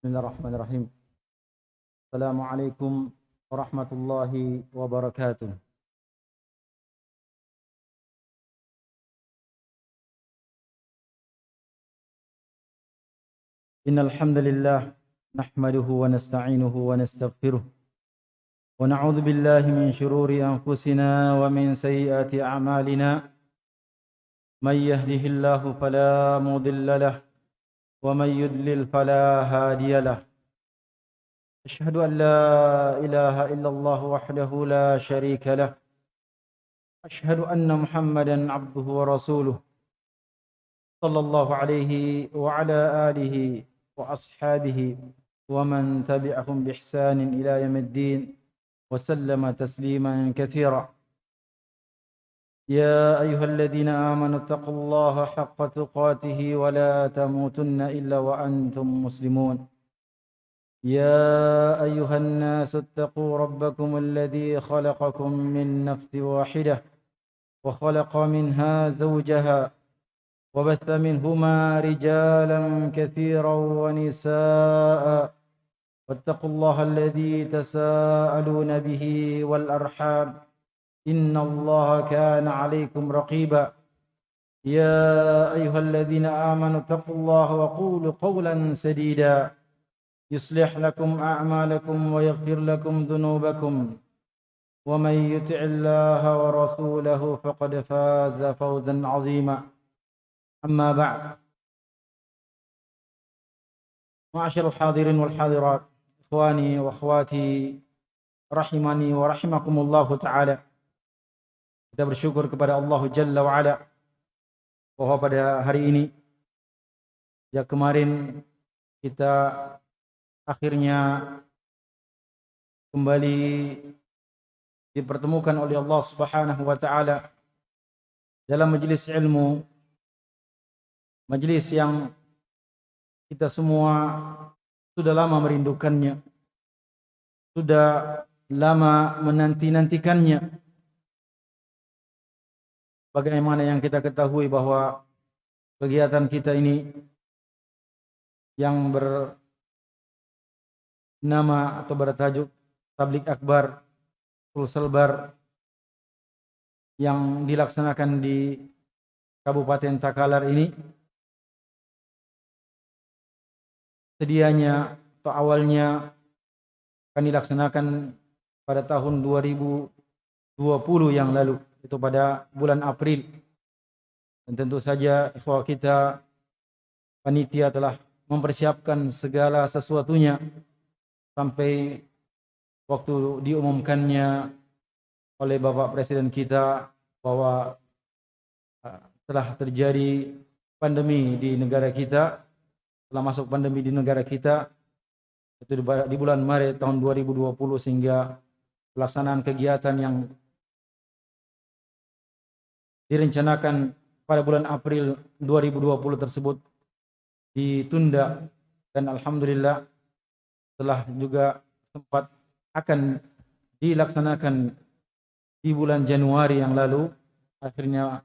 بسم الله الرحمن الرحيم السلام عليكم ورحمة الله وبركاته إن الحمد لله نحمده ونستعينه ونستغفره ونعوذ بالله من شرور أنفسنا ومن سيئات أعمالنا من يهده الله فلا مضل له ومن يدلل فلا هادي له. أشهد أن لا إله إلا الله وحده لا شريك له. أشهد أن محمدا عبده ورسوله. صلى الله عليه وعلى آله وأصحابه ومن تبعهم بإحسان إلى يوم الدين وسلم تسليما كثيرا. يا أيها الذين آمنوا اتقوا الله حق تقاته ولا تموتن إلا وأنتم مسلمون. يا أيها الناس اتقوا ربكم الذي خلقكم من نفس واحدة وخلق منها زوجها وبث منهما رجالا كثيرا ونساء. واتقوا الله الذي تساءلون به والأرحام. إن الله كان عليكم رقيبا. يا أيها الذين آمنوا اتقوا الله وقولوا قولا سديدا. يصلح لكم أعمالكم ويغفر لكم ذنوبكم. ومن يطع الله ورسوله فقد فاز فوزا عظيما. أما بعد. معاشر الحاضرين والحاضرات إخواني وأخواتي رحمني ورحمكم الله تعالى. Kita bersyukur kepada Allah Jalla wa'ala bahwa pada hari ini ya kemarin kita akhirnya kembali dipertemukan oleh Allah Subhanahu wa taala dalam majelis ilmu majelis yang kita semua sudah lama merindukannya sudah lama menanti-nantikannya bagaimana yang kita ketahui bahwa kegiatan kita ini yang bernama atau bertajuk Tablik Akbar Sulselbar yang dilaksanakan di Kabupaten Takalar ini sedianya atau awalnya akan dilaksanakan pada tahun 2020 yang lalu itu pada bulan April. Dan tentu saja ikhwah kita panitia telah mempersiapkan segala sesuatunya sampai waktu diumumkannya oleh Bapak Presiden kita bahwa telah terjadi pandemi di negara kita telah masuk pandemi di negara kita itu di bulan Maret tahun 2020 sehingga pelaksanaan kegiatan yang direncanakan pada bulan April 2020 tersebut ditunda. Dan alhamdulillah telah juga sempat akan dilaksanakan di bulan Januari yang lalu. Akhirnya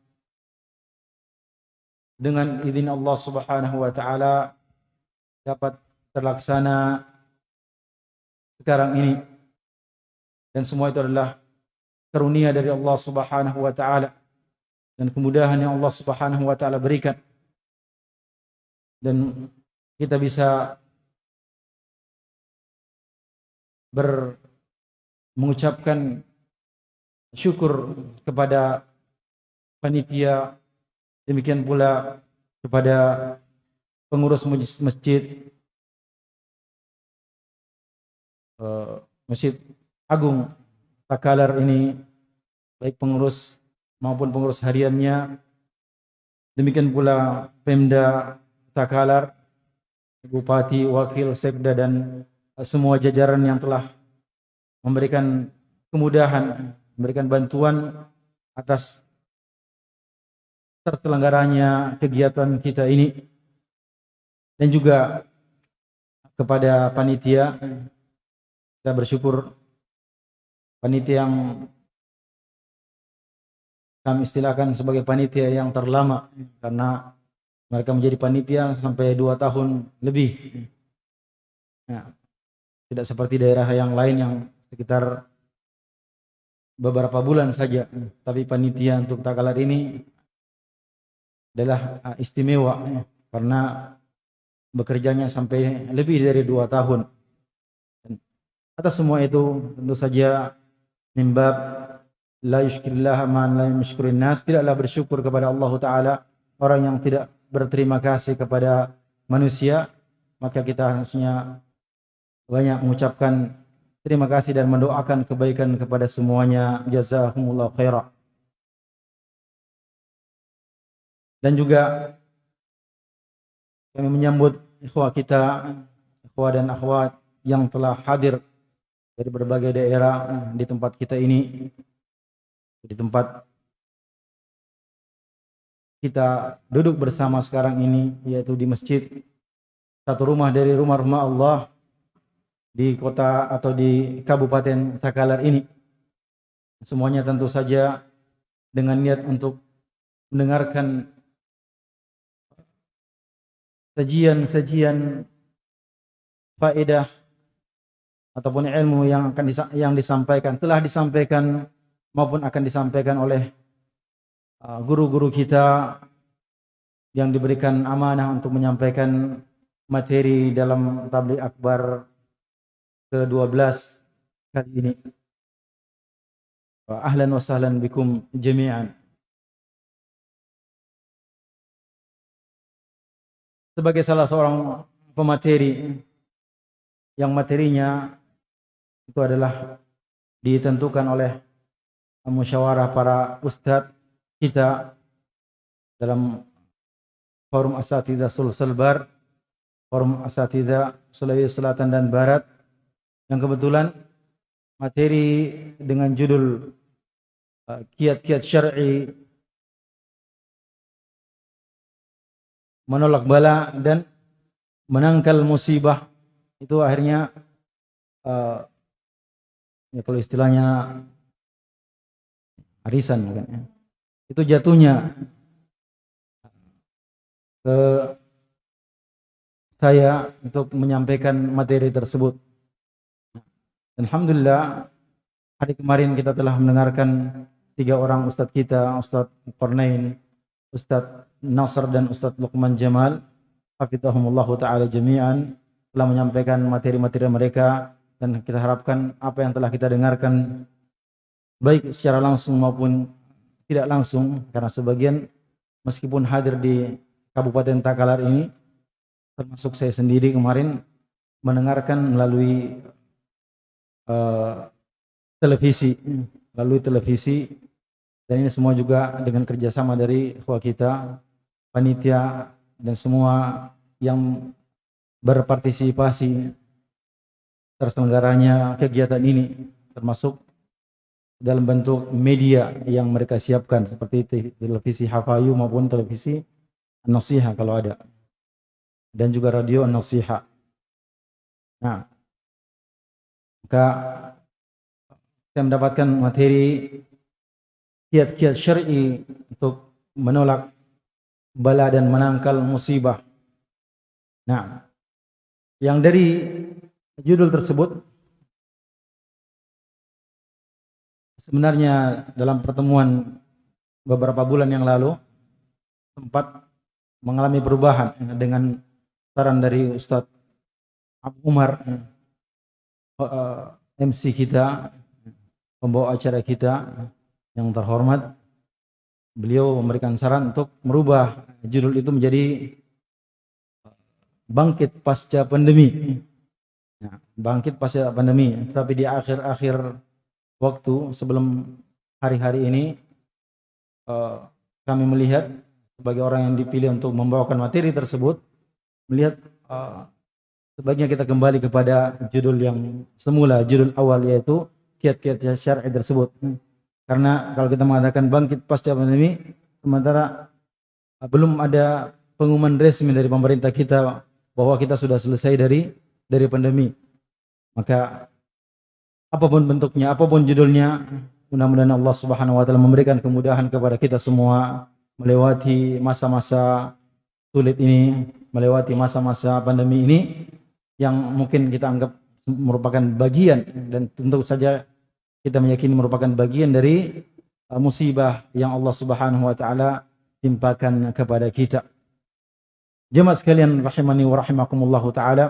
dengan izin Allah Subhanahu wa taala dapat terlaksana sekarang ini. Dan semua itu adalah karunia dari Allah Subhanahu wa taala dan kemudahan yang Allah Subhanahu wa taala berikan. Dan kita bisa ber mengucapkan syukur kepada panitia demikian pula kepada pengurus masjid uh, Masjid Agung Takalar ini baik pengurus maupun pengurus hariannya. Demikian pula Pemda Takalar, Bupati, Wakil, Sekda dan semua jajaran yang telah memberikan kemudahan, memberikan bantuan atas terselenggaranya kegiatan kita ini dan juga kepada panitia kita bersyukur panitia yang kami istilahkan sebagai panitia yang terlama karena mereka menjadi panitia sampai dua tahun lebih Ya. Tidak seperti daerah yang lain yang sekitar beberapa bulan saja. Tapi panitia untuk takalar ini adalah uh, istimewa karena bekerjanya sampai lebih dari dua tahun. Atas semua itu tentu saja mimbab la yushkirillah man la yushkirin nas tidaklah bersyukur kepada Allah taala orang yang tidak berterima kasih kepada manusia. Maka kita harusnya banyak mengucapkan terima kasih dan mendoakan kebaikan kepada semuanya. Jazakumullah khairah dan juga kami menyambut ikhwah kita ikhwah dan akhwat yang telah hadir dari berbagai daerah di tempat kita ini di tempat kita duduk bersama sekarang ini yaitu di masjid. Satu rumah dari rumah-rumah Allah di kota atau di Kabupaten Takalar ini. Semuanya tentu saja dengan niat untuk mendengarkan sajian-sajian faedah ataupun ilmu yang akan yang disampaikan telah disampaikan maupun akan disampaikan oleh uh, guru-guru kita yang diberikan amanah untuk menyampaikan materi dalam tabligh akbar ke-12 kali ini. Ahlan wa sahlan bikum jami'an. Sebagai salah seorang pemateri yang materinya itu adalah ditentukan oleh musyawarah para ustadz kita dalam forum asatidah Sulselbar, forum asatidah Sulawesi Selatan dan Barat. Yang kebetulan materi dengan judul uh, kiat-kiat uh, syar'i menolak bala dan menangkal musibah. Itu akhirnya uh, ya kalau istilahnya arisan kan ya. Itu jatuhnya ke saya untuk menyampaikan materi tersebut. Alhamdulillah hari kemarin kita telah mendengarkan tiga orang ustadz kita, Ustadz Qarnain, Ustadz Nasr dan Ustadz Luqman Jamal, hafizahumullah taala jami'an telah menyampaikan materi-materi mereka dan kita harapkan apa yang telah kita dengarkan baik secara langsung maupun tidak langsung karena sebagian meskipun hadir di Kabupaten Takalar ini termasuk saya sendiri kemarin mendengarkan melalui uh, televisi melalui televisi. Dan ini semua juga dengan kerjasama dari ikhwah kita panitia dan semua yang berpartisipasi terselenggaranya kegiatan ini termasuk dalam bentuk media yang mereka siapkan seperti televisi Hafayu maupun televisi Nasiha kalau ada dan juga radio Nasiha. Nah, maka saya mendapatkan materi kiat-kiat syar'i untuk menolak bala dan menangkal musibah. Nah, yang dari judul tersebut sebenarnya dalam pertemuan beberapa bulan yang lalu sempat mengalami perubahan dengan saran dari Ustadz Abu Umar eh, MC kita pembawa acara kita yang terhormat. Beliau memberikan saran untuk merubah judul itu menjadi bangkit pasca pandemi. Ya, bangkit pasca pandemi tapi di akhir-akhir waktu sebelum hari-hari ini uh, kami melihat sebagai orang yang dipilih untuk membawakan materi tersebut melihat uh, sebaiknya kita kembali kepada judul yang semula judul awal yaitu kiat-kiat syar'i tersebut. Karena kalau kita mengatakan bangkit pasca pandemi sementara belum ada pengumuman resmi dari pemerintah kita bahwa kita sudah selesai dari dari pandemi maka apa pun bentuknya, apa pun judulnya, mudah-mudahan Allah Subhanahu wa taala memberikan kemudahan kepada kita semua melewati masa-masa sulit ini, melewati masa-masa pandemi ini yang mungkin kita anggap merupakan bagian dan tentu saja kita meyakini merupakan bagian dari uh, musibah yang Allah Subhanahu wa taala timpakan kepada kita. Jemaah sekalian rahimani wa rahimakumullah taala.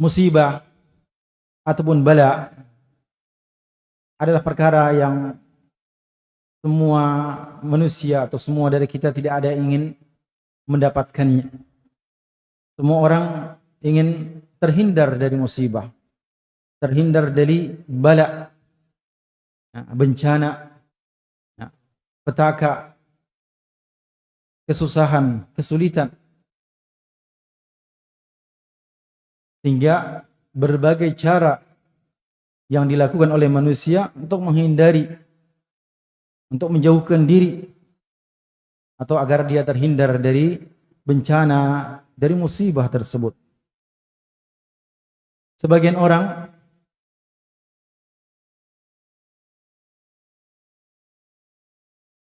Musibah ataupun bala adalah perkara yang semua manusia atau semua dari kita tidak ada yang ingin mendapatkannya. Semua orang ingin terhindar dari musibah, terhindar dari bala, ya, bencana, ya, petaka, kesusahan, kesulitan. Sehingga berbagai cara yang dilakukan oleh manusia untuk menghindari untuk menjauhkan diri atau agar dia terhindar dari bencana, dari musibah tersebut. Sebagian orang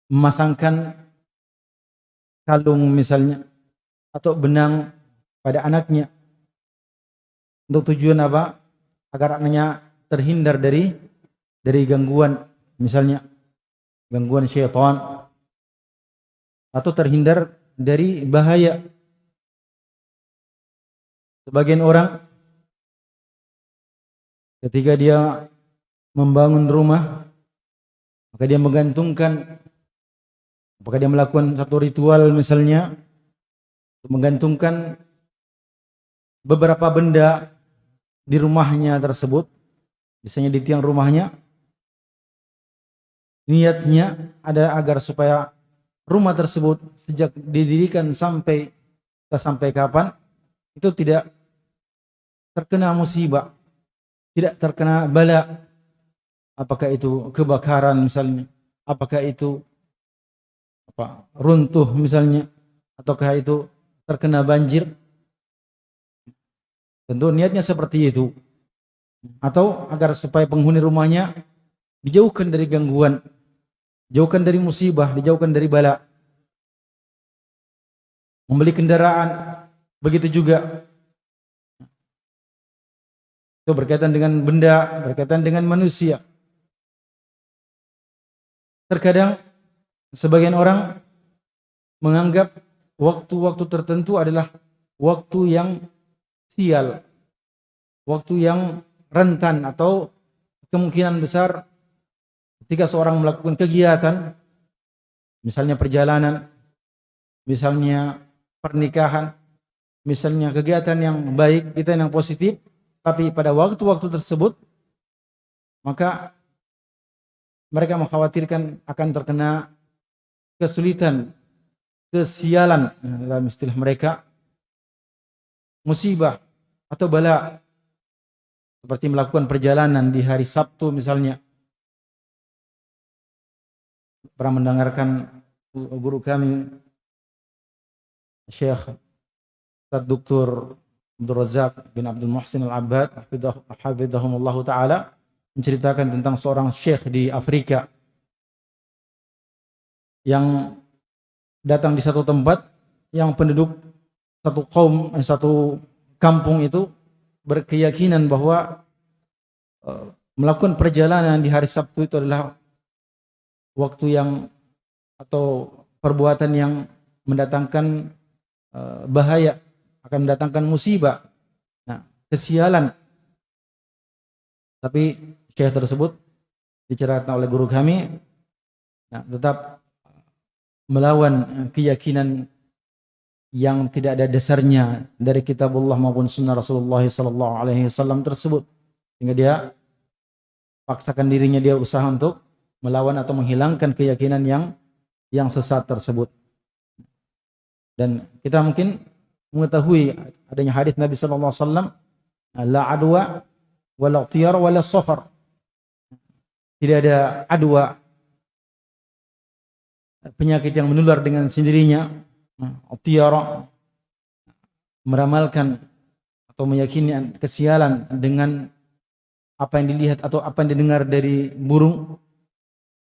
memasangkan kalung misalnya atau benang pada anaknya untuk tujuan apa? Agar anaknya terhindar dari dari gangguan misalnya gangguan syaitan atau terhindar dari bahaya. Sebagian orang ketika dia membangun rumah maka dia menggantungkan apakah dia melakukan satu ritual misalnya menggantungkan beberapa benda di rumahnya tersebut misalnya di tiang rumahnya niatnya ada agar supaya rumah tersebut sejak didirikan sampai sampai kapan itu tidak terkena musibah, tidak terkena bala. Apakah itu kebakaran misalnya, apakah itu apa runtuh misalnya, ataukah itu terkena banjir. Tentu niatnya seperti itu. Atau agar supaya penghuni rumahnya dijauhkan dari gangguan Jauhkan dari musibah, dijauhkan dari bala. Membeli kendaraan, begitu juga. Itu berkaitan dengan benda, berkaitan dengan manusia. Terkadang sebagian orang menganggap waktu-waktu tertentu adalah waktu yang sial, waktu yang rentan atau kemungkinan besar Ketika seorang melakukan kegiatan, misalnya perjalanan, misalnya pernikahan, misalnya kegiatan yang baik, kita yang positif, tapi pada waktu-waktu tersebut, maka mereka mengkhawatirkan akan terkena kesulitan, kesialan dalam istilah mereka, musibah atau bala, seperti melakukan perjalanan di hari Sabtu misalnya, pernah mendengarkan guru kami Syekh Ustaz Dr. Abdul Razak bin Abdul Muhsin Al-Abbad hafizahumullah taala menceritakan tentang seorang syekh di Afrika yang datang di satu tempat yang penduduk satu kaum eh, satu kampung itu berkeyakinan bahwa uh, melakukan perjalanan di hari Sabtu itu adalah waktu yang atau perbuatan yang mendatangkan uh, bahaya akan mendatangkan musibah nah kesialan. Tapi syekh tersebut diceritakan oleh guru kami nah, tetap melawan keyakinan yang tidak ada dasarnya dari kitabullah maupun sunnah Rasulullah sallallahu alaihi wasallam tersebut sehingga dia paksakan dirinya dia usaha untuk melawan atau menghilangkan keyakinan yang yang sesat tersebut. Dan kita mungkin mengetahui adanya hadis Nabi sallallahu alaihi wasallam la adwa wala tiyar wala safar. Tidak ada adwa penyakit yang menular dengan sendirinya. Tiyar meramalkan atau meyakini kesialan dengan apa yang dilihat atau apa yang didengar dari burung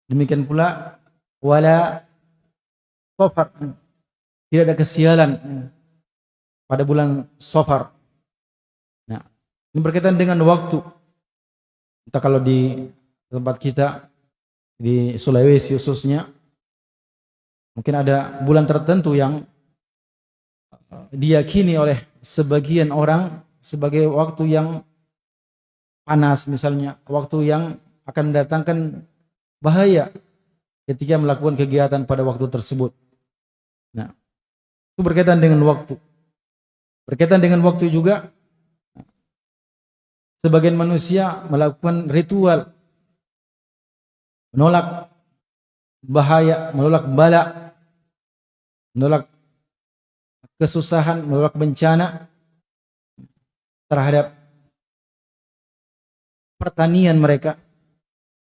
Demikian pula wala Safar. Tidak ada kesialan pada bulan Safar. Nah, ini berkaitan dengan waktu. Kita kalau di tempat kita di Sulawesi khususnya mungkin ada bulan tertentu yang diyakini oleh sebagian orang sebagai waktu yang panas misalnya, waktu yang akan mendatangkan bahaya ketika melakukan kegiatan pada waktu tersebut. Nah, itu berkaitan dengan waktu. Berkaitan dengan waktu juga, sebagian manusia melakukan ritual, menolak bahaya, menolak bala, menolak kesusahan, menolak bencana terhadap pertanian mereka,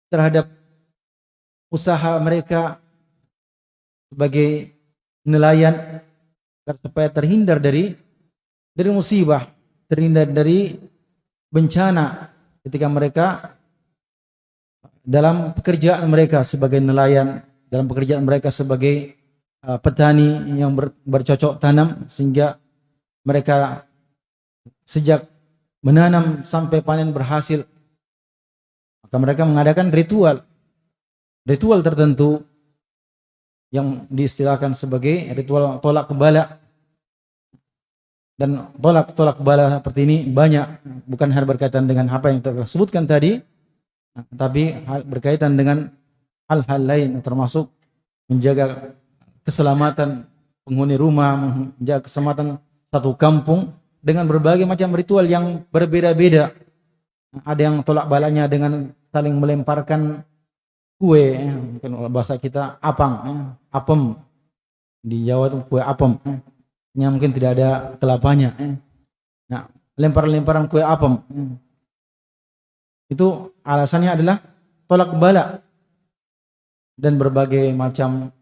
terhadap usaha mereka sebagai nelayan supaya terhindar dari dari musibah, terhindar dari bencana ketika mereka dalam pekerjaan mereka sebagai nelayan, dalam pekerjaan mereka sebagai uh, petani yang ber, bercocok tanam sehingga mereka sejak menanam sampai panen berhasil maka mereka mengadakan ritual ritual tertentu yang diistilahkan sebagai ritual tolak bala. Dan tolak tolak bala seperti ini banyak bukan hal berkaitan dengan apa yang telah sebutkan tadi tapi hal berkaitan dengan hal-hal lain termasuk menjaga keselamatan penghuni rumah menjaga keselamatan satu kampung dengan berbagai macam ritual yang berbeda-beda ada yang tolak balanya dengan saling melemparkan kue, mungkin bahasa kita apang, ya. apem. Di Jawa itu kue apem. Ya. Yang mungkin tidak ada kelapanya. Ya. Nah, lempar-lemparan kue apem. Itu alasannya adalah tolak bala dan berbagai macam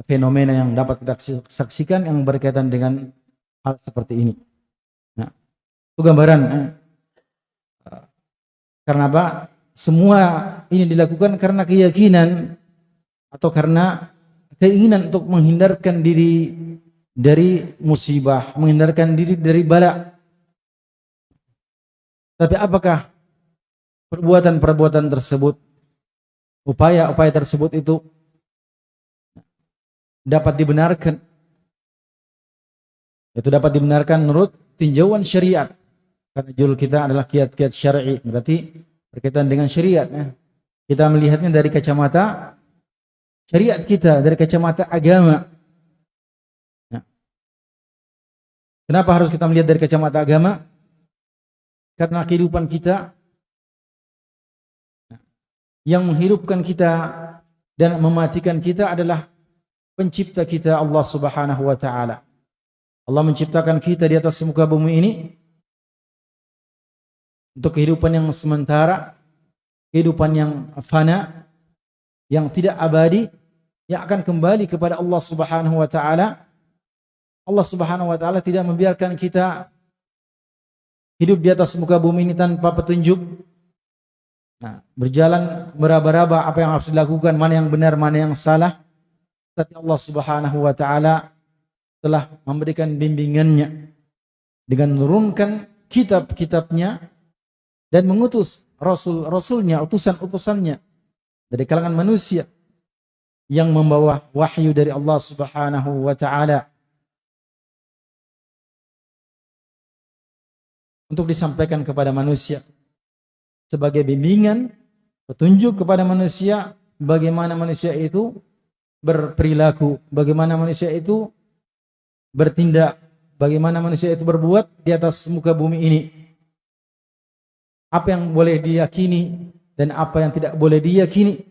fenomena yang dapat kita saksikan yang berkaitan dengan hal seperti ini. Nah, itu gambaran. Ya. Karena apa? Semua ini dilakukan karena keyakinan atau karena keinginan untuk menghindarkan diri dari musibah, menghindarkan diri dari bala. Tapi apakah perbuatan-perbuatan tersebut, upaya-upaya tersebut itu dapat dibenarkan? Itu dapat dibenarkan menurut tinjauan syariat. Karena judul kita adalah kiat-kiat syar'i, berarti berkaitan dengan syariat. Ya. Kita melihatnya dari kacamata syariat kita, dari kacamata agama. Ya. Kenapa harus kita melihat dari kacamata agama? Karena kehidupan kita ya, yang menghidupkan kita dan mematikan kita adalah pencipta kita Allah Subhanahu wa taala. Allah menciptakan kita di atas muka bumi ini untuk kehidupan yang sementara, kehidupan yang fana, yang tidak abadi, yang akan kembali kepada Allah Subhanahu wa taala. Allah Subhanahu wa taala tidak membiarkan kita hidup di atas muka bumi ini tanpa petunjuk. Nah, berjalan meraba-raba apa yang harus dilakukan, mana yang benar, mana yang salah. Tapi Allah Subhanahu wa taala telah memberikan bimbingannya dengan menurunkan kitab-kitabnya dan mengutus rasul-rasulnya, utusan-utusannya dari kalangan manusia yang membawa wahyu dari Allah Subhanahu wa taala. Untuk disampaikan kepada manusia sebagai bimbingan, petunjuk kepada manusia bagaimana manusia itu berperilaku, bagaimana manusia itu bertindak, bagaimana manusia itu berbuat di atas muka bumi ini apa yang boleh diyakini dan apa yang tidak boleh diyakini.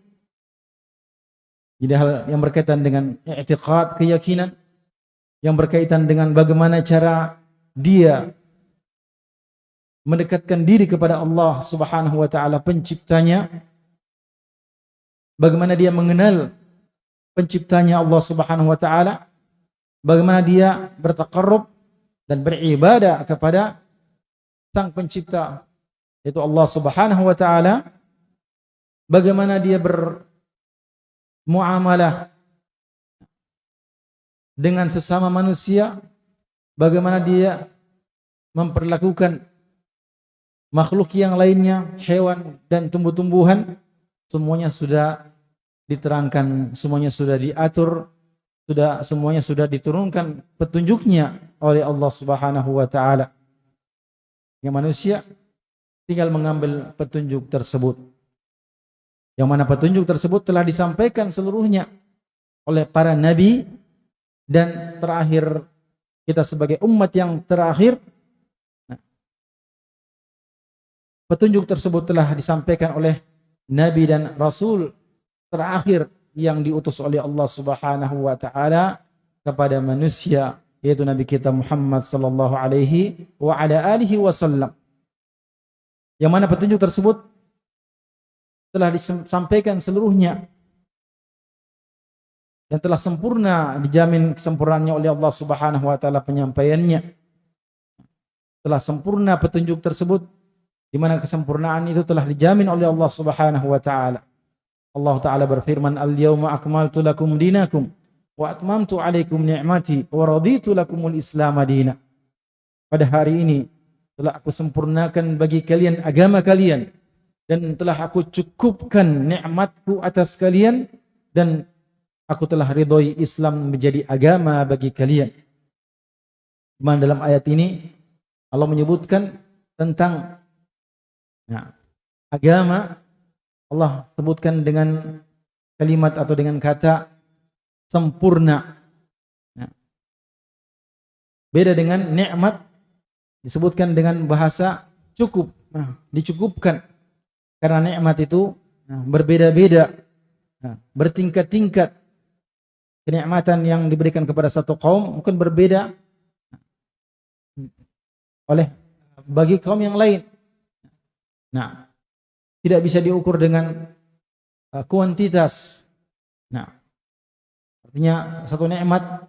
Jadi hal yang berkaitan dengan i'tiqad, keyakinan yang berkaitan dengan bagaimana cara dia mendekatkan diri kepada Allah Subhanahu wa taala penciptanya. Bagaimana dia mengenal penciptanya Allah Subhanahu wa taala? Bagaimana dia bertakarrub dan beribadah kepada Sang Pencipta yaitu Allah Subhanahu wa taala bagaimana dia bermuamalah dengan sesama manusia, bagaimana dia memperlakukan makhluk yang lainnya, hewan dan tumbuh-tumbuhan, semuanya sudah diterangkan, semuanya sudah diatur, sudah semuanya sudah diturunkan petunjuknya oleh Allah Subhanahu wa taala. Yang manusia tinggal mengambil petunjuk tersebut. Yang mana petunjuk tersebut telah disampaikan seluruhnya oleh para nabi dan terakhir kita sebagai umat yang terakhir petunjuk tersebut telah disampaikan oleh nabi dan rasul terakhir yang diutus oleh Allah Subhanahu wa taala kepada manusia yaitu nabi kita Muhammad sallallahu alaihi wa ala alihi wasallam. Yang mana petunjuk tersebut telah disampaikan seluruhnya dan telah sempurna dijamin kesempurnaannya oleh Allah Subhanahu wa taala penyampaiannya. Telah sempurna petunjuk tersebut di mana kesempurnaan itu telah dijamin oleh Allah Subhanahu wa taala. Allah taala berfirman, "Al-yauma akmaltu lakum dinakum wa atmamtu 'alaikum ni'mati wa raditu lakumul Islam madina." Pada hari ini telah aku sempurnakan bagi kalian agama kalian dan telah aku cukupkan nikmatku atas kalian dan aku telah ridhoi Islam menjadi agama bagi kalian. Di dalam ayat ini Allah menyebutkan tentang Nah, agama Allah sebutkan dengan kalimat atau dengan kata sempurna. Nah, beda dengan nikmat disebutkan dengan bahasa cukup. Nah, dicukupkan. Karena nikmat itu nah, berbeda-beda. Nah, bertingkat-tingkat. Kenikmatan yang diberikan kepada satu kaum mungkin berbeda oleh bagi kaum yang lain. Nah, tidak bisa diukur dengan uh, kuantitas. Nah, artinya satu nikmat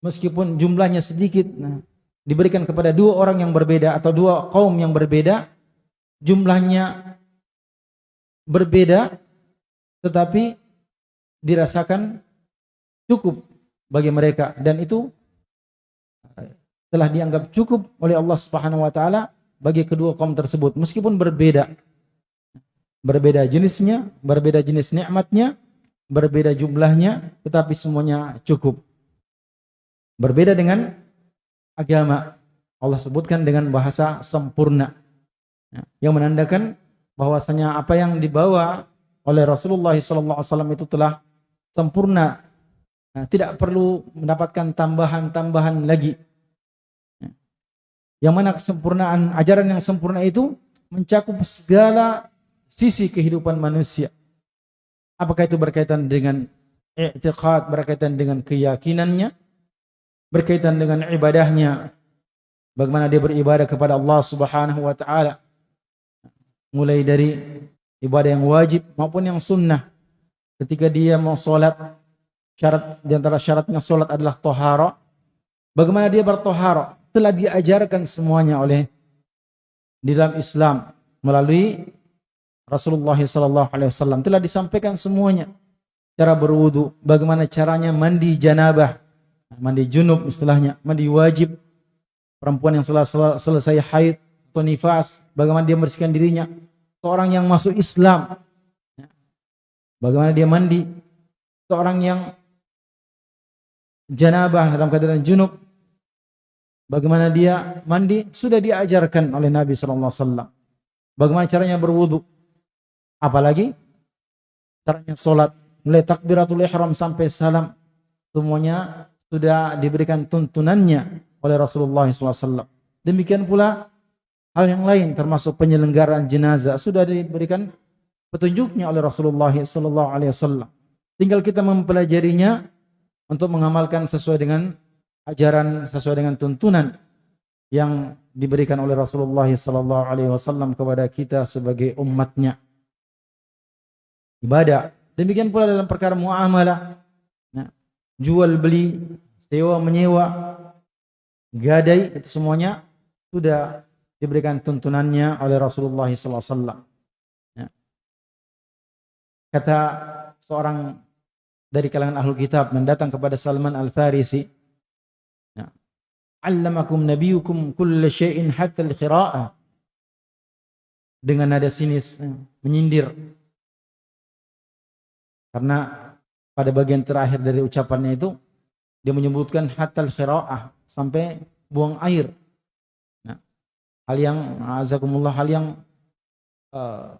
meskipun jumlahnya sedikit, nah, diberikan kepada dua orang yang berbeda atau dua kaum yang berbeda, jumlahnya berbeda, tetapi dirasakan cukup bagi mereka dan itu uh, telah dianggap cukup oleh Allah Subhanahu wa taala bagi kedua kaum tersebut meskipun berbeda berbeda jenisnya berbeda jenis nikmatnya berbeda jumlahnya tetapi semuanya cukup. Berbeda dengan agama. Allah sebutkan dengan bahasa sempurna. Ya, yang menandakan bahwasanya apa yang dibawa oleh Rasulullah SAW itu telah sempurna. Nah, tidak perlu mendapatkan tambahan-tambahan lagi. Yang mana kesempurnaan ajaran yang sempurna itu mencakup segala sisi kehidupan manusia. Apakah itu berkaitan dengan i'tiqad, berkaitan dengan keyakinannya, berkaitan dengan ibadahnya, bagaimana dia beribadah kepada Allah Subhanahu wa taala. Mulai dari ibadah yang wajib maupun yang sunnah. Ketika dia mau salat, syarat di antara syaratnya salat adalah tohara. Bagaimana dia bertohara? telah diajarkan semuanya oleh di dalam Islam melalui Rasulullah sallallahu alaihi wasallam telah disampaikan semuanya. Cara berwudu, bagaimana caranya mandi janabah, mandi junub istilahnya, mandi wajib. Perempuan yang setelah selesai haid atau nifas, bagaimana dia membersihkan dirinya, seorang yang masuk Islam bagaimana dia mandi, seorang yang janabah dalam keadaan junub Bagaimana dia mandi sudah diajarkan oleh Nabi sallallahu alaihi wasallam. Bagaimana caranya berwudu? Apalagi caranya salat mulai takbiratul ihram sampai salam semuanya sudah diberikan tuntunannya oleh Rasulullah SAW. Demikian pula hal yang lain termasuk penyelenggaraan jenazah sudah diberikan petunjuknya oleh Rasulullah SAW. Tinggal kita mempelajarinya untuk mengamalkan sesuai dengan ajaran sesuai dengan tuntunan yang diberikan oleh Rasulullah wasallam kepada kita sebagai umatnya. Ibadah. Demikian pula dalam perkara muamalah. Nah, jual beli, sewa menyewa, gadai itu semuanya sudah diberikan tuntunannya oleh Rasulullah sallallahu alaihi wasallam. Ya. Kata seorang dari kalangan ahlu kitab mendatang kepada Salman Al-Farisi. Ya. Allamakum nabiyukum kulla syai'in hatta al-qira'ah. Dengan nada sinis, ya, menyindir. Karena pada bagian terakhir dari ucapannya itu dia menyebutkan hatta al-qira'ah sampai buang air. Nah, hal yang azakumullah hal yang uh,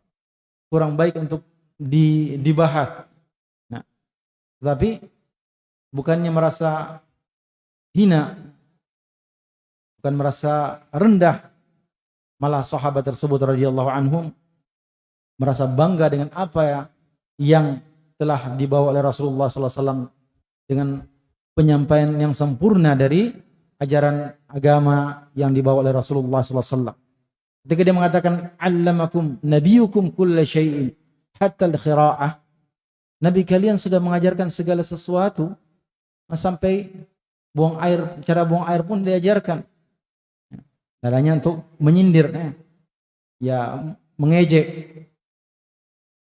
kurang baik untuk di, dibahas. Nah, tetapi bukannya merasa hina, bukan merasa rendah, malah sahabat tersebut radhiyallahu anhum merasa bangga dengan apa ya yang telah dibawa oleh Rasulullah SAW dengan penyampaian yang sempurna dari ajaran agama yang dibawa oleh Rasulullah SAW. Ketika dia mengatakan allamakum nabiyukum kulla syai'in hatta al-khira'ah. Nabi kalian sudah mengajarkan segala sesuatu sampai buang air, cara buang air pun diajarkan. Caranya untuk menyindir ya mengejek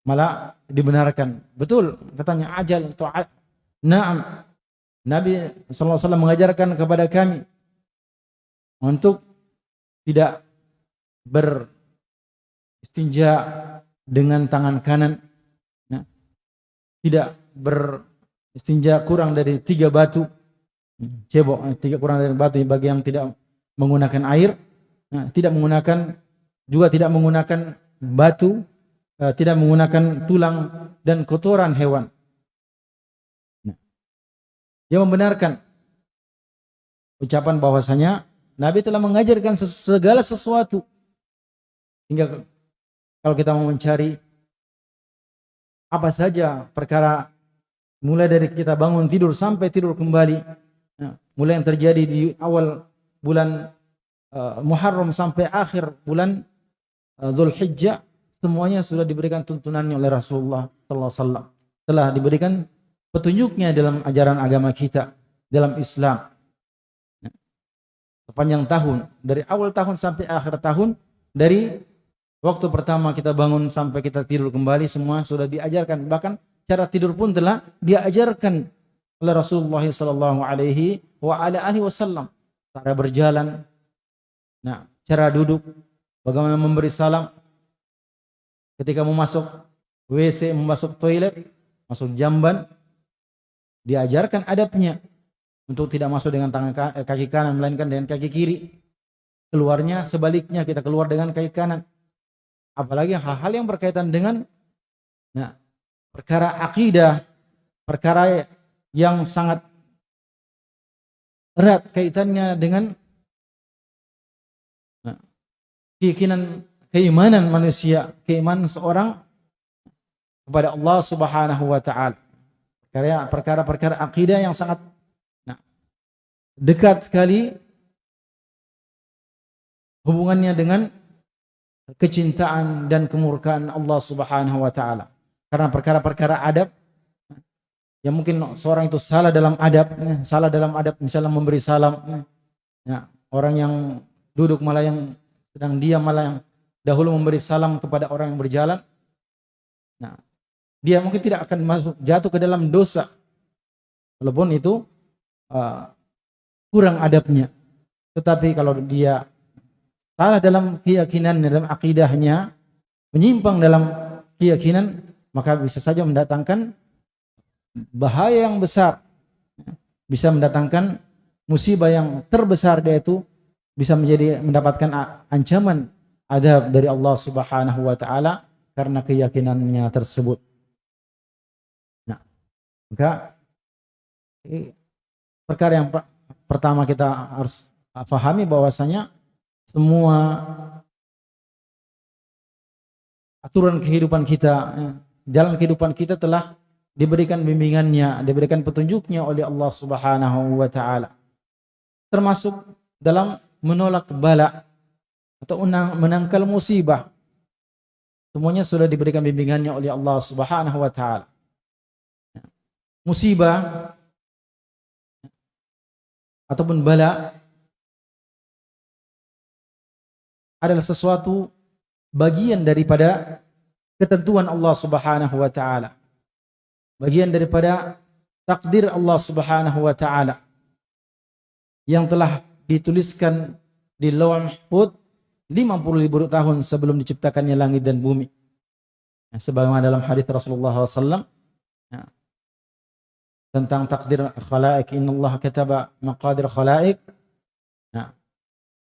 malah dibenarkan. Betul katanya ajal atau na'am. Nabi wasallam mengajarkan kepada kami untuk tidak beristinja dengan tangan kanan nah, tidak beristinja kurang dari tiga batu cebok eh, tiga kurang dari batu bagi yang tidak menggunakan air nah, tidak menggunakan juga tidak menggunakan batu uh, tidak menggunakan tulang dan kotoran hewan. Nah, dia membenarkan ucapan bahwasanya Nabi telah mengajarkan segala sesuatu. Hingga kalau kita mau mencari apa saja perkara mulai dari kita bangun tidur sampai tidur kembali ya, mulai yang terjadi di awal bulan uh, Muharram sampai akhir bulan uh, Zulhijjah semuanya sudah diberikan tuntunannya oleh Rasulullah sallallahu alaihi telah diberikan petunjuknya dalam ajaran agama kita dalam Islam sepanjang tahun dari awal tahun sampai akhir tahun dari Waktu pertama kita bangun sampai kita tidur kembali semua sudah diajarkan. Bahkan cara tidur pun telah diajarkan oleh Rasulullah sallallahu alaihi wa ala alihi wasallam. Cara berjalan, nah, cara duduk, bagaimana memberi salam ketika mau masuk WC, mau masuk toilet, masuk jamban, diajarkan adabnya untuk tidak masuk dengan tangan eh, kaki kanan melainkan dengan kaki kiri. Keluarnya sebaliknya kita keluar dengan kaki kanan apalagi hal-hal yang berkaitan dengan nah, perkara akidah, perkara yang sangat erat kaitannya dengan nah, keyakinan keimanan manusia, keimanan seorang kepada Allah Subhanahu wa taala. Perkara-perkara akidah yang sangat nah, dekat sekali hubungannya dengan kecintaan dan kemurkaan Allah Subhanahu wa taala. Karena perkara-perkara adab yang mungkin seorang itu salah dalam adab, ya, salah dalam adab misalnya memberi salam. Ya, orang yang duduk malah yang sedang diam malah yang dahulu memberi salam kepada orang yang berjalan. Nah, dia mungkin tidak akan masuk jatuh ke dalam dosa. Walaupun itu uh, kurang adabnya. Tetapi kalau dia salah dalam keyakinan dalam akidahnya, menyimpang dalam keyakinan, maka bisa saja mendatangkan bahaya yang besar. Bisa mendatangkan musibah yang terbesar yaitu bisa menjadi mendapatkan ancaman adab dari Allah Subhanahu wa taala karena keyakinannya tersebut. Nah, maka perkara yang pertama kita harus pahami bahwasanya semua aturan kehidupan kita, ya, jalan kehidupan kita telah diberikan bimbingannya, diberikan petunjuknya oleh Allah Subhanahu wa taala. Termasuk dalam menolak bala atau menangkal musibah. Semuanya sudah diberikan bimbingannya oleh Allah Subhanahu wa taala. Musibah ataupun bala adalah sesuatu bagian daripada ketentuan Allah Subhanahu wa taala. Bagian daripada takdir Allah Subhanahu wa taala yang telah dituliskan di Lauh Mahfuz 50 ribu tahun sebelum diciptakannya langit dan bumi. Ya, sebagaimana dalam hadis Rasulullah SAW ya, tentang takdir khalaik Allah kataba maqadir khalaik ya,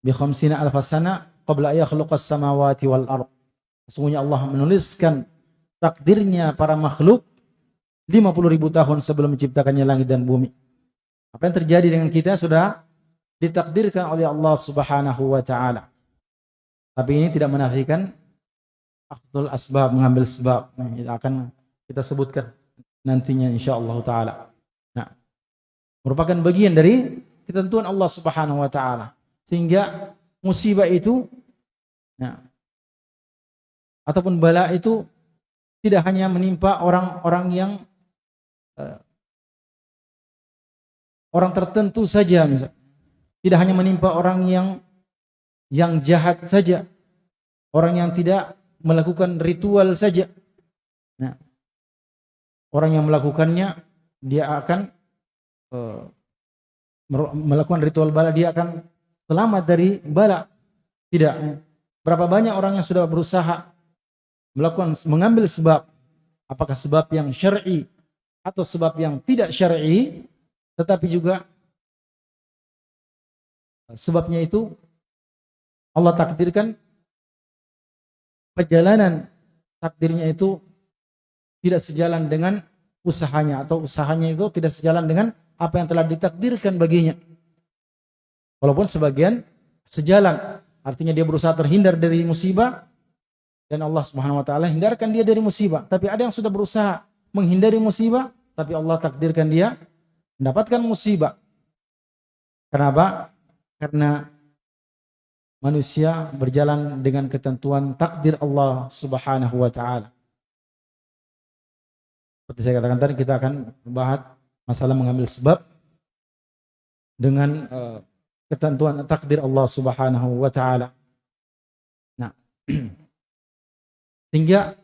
bi khamsina alf sana qabla yakhluqas samawati wal ard. Sesungguhnya Allah menuliskan takdirnya para makhluk 50 ribu tahun sebelum menciptakannya langit dan bumi. Apa yang terjadi dengan kita sudah ditakdirkan oleh Allah Subhanahu wa taala. Tapi ini tidak menafikan akhdul asbab mengambil sebab. Nah, ini akan kita sebutkan nantinya insyaallah taala. Nah, merupakan bagian dari ketentuan Allah Subhanahu wa taala. Sehingga musibah itu nah, ataupun bala itu tidak hanya menimpa orang-orang yang uh, orang tertentu saja misalnya tidak hanya menimpa orang yang yang jahat saja, orang yang tidak melakukan ritual saja. Nah, orang yang melakukannya dia akan uh, melakukan ritual bala dia akan selamat dari bala. Tidak. Berapa banyak orang yang sudah berusaha melakukan mengambil sebab apakah sebab yang syar'i atau sebab yang tidak syar'i tetapi juga Sebabnya itu Allah takdirkan perjalanan takdirnya itu tidak sejalan dengan usahanya atau usahanya itu tidak sejalan dengan apa yang telah ditakdirkan baginya. Walaupun sebagian sejalan, artinya dia berusaha terhindar dari musibah dan Allah Subhanahu wa taala hindarkan dia dari musibah. Tapi ada yang sudah berusaha menghindari musibah, tapi Allah takdirkan dia mendapatkan musibah. Kenapa? karena manusia berjalan dengan ketentuan takdir Allah Subhanahu wa taala. Seperti saya katakan tadi kita akan membahas masalah mengambil sebab dengan uh, ketentuan takdir Allah Subhanahu wa taala. Nah, sehingga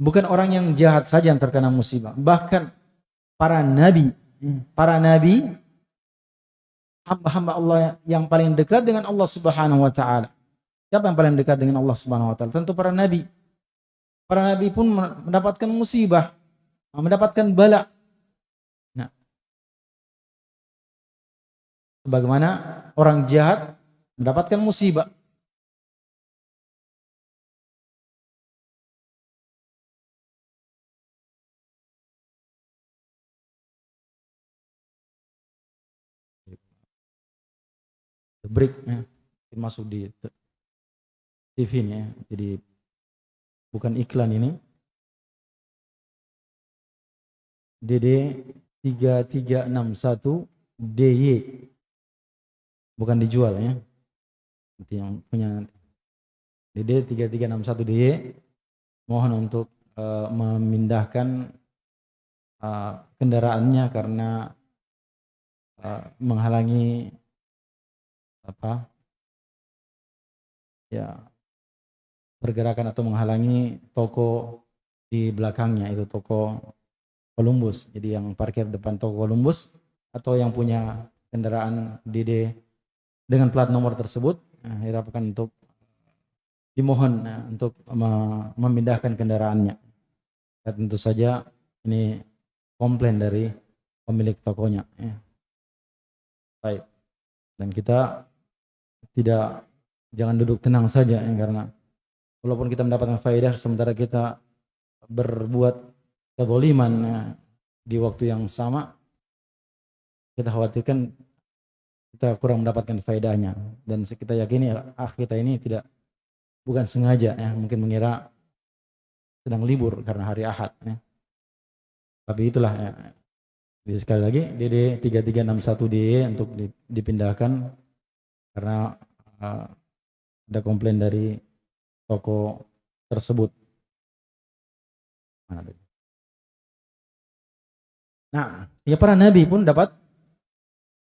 bukan orang yang jahat saja yang terkena musibah, bahkan para nabi, para nabi hamba-hamba Allah yang paling dekat dengan Allah Subhanahu wa taala. Siapa yang paling dekat dengan Allah Subhanahu wa taala? Tentu para nabi. Para nabi pun mendapatkan musibah, mendapatkan bala. Nah. Sebagaimana orang jahat mendapatkan musibah. Break ya, masuk di TV ini ya. Jadi bukan iklan ini. DD 3361 DY bukan dijual ya. Nanti yang punya DD 3361 DY mohon untuk uh, memindahkan uh, kendaraannya karena uh, menghalangi apa ya pergerakan atau menghalangi toko di belakangnya itu toko Columbus. Jadi yang parkir depan toko Columbus atau yang punya kendaraan DD dengan plat nomor tersebut nah, diharapkan untuk dimohon nah, untuk memindahkan kendaraannya. Dan tentu saja ini komplain dari pemilik tokonya. Ya. Baik. Dan kita tidak jangan duduk tenang saja ya, karena walaupun kita mendapatkan faedah sementara kita berbuat kezaliman ya, di waktu yang sama kita khawatirkan kita kurang mendapatkan faedahnya dan kita yakini ah kita ini tidak bukan sengaja ya mungkin mengira sedang libur karena hari Ahad ya. Tapi itulah ya. Jadi sekali lagi DD 3361 DE untuk dipindahkan karena uh, ada komplain dari toko tersebut. Nah, ya para nabi pun dapat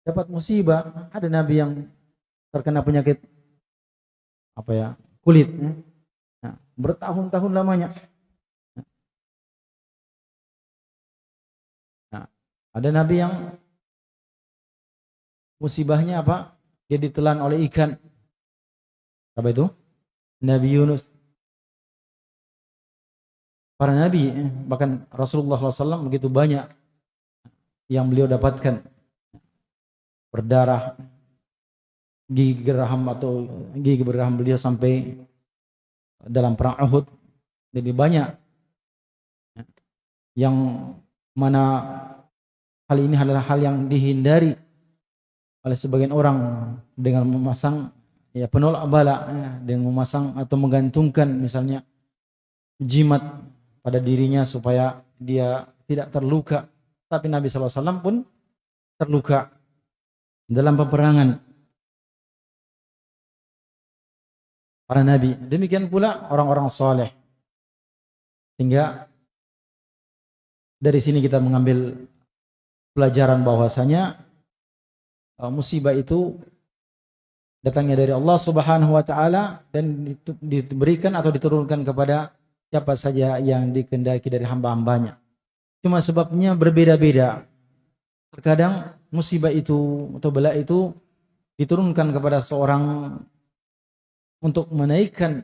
dapat musibah. Ada nabi yang terkena penyakit apa ya kulit, ya. nah, bertahun-tahun lamanya. Ada nabi yang musibahnya apa? Dia ditelan oleh ikan. Apa itu? Nabi Yunus. Para nabi, bahkan Rasulullah SAW begitu banyak yang beliau dapatkan berdarah gigi geraham atau gigi geraham beliau sampai dalam perang Uhud jadi banyak yang mana hal ini adalah hal yang dihindari oleh sebagian orang dengan memasang ya penolak bala ya, dengan memasang atau menggantungkan misalnya jimat pada dirinya supaya dia tidak terluka. Tapi Nabi SAW pun terluka dalam peperangan para nabi. Demikian pula orang-orang soleh sehingga dari sini kita mengambil pelajaran bahwasanya uh, musibah itu datangnya dari Allah Subhanahu wa taala dan diberikan atau diturunkan kepada siapa saja yang dikendaki dari hamba-hambanya. Cuma sebabnya berbeda-beda. Terkadang musibah itu atau bala itu diturunkan kepada seorang untuk menaikkan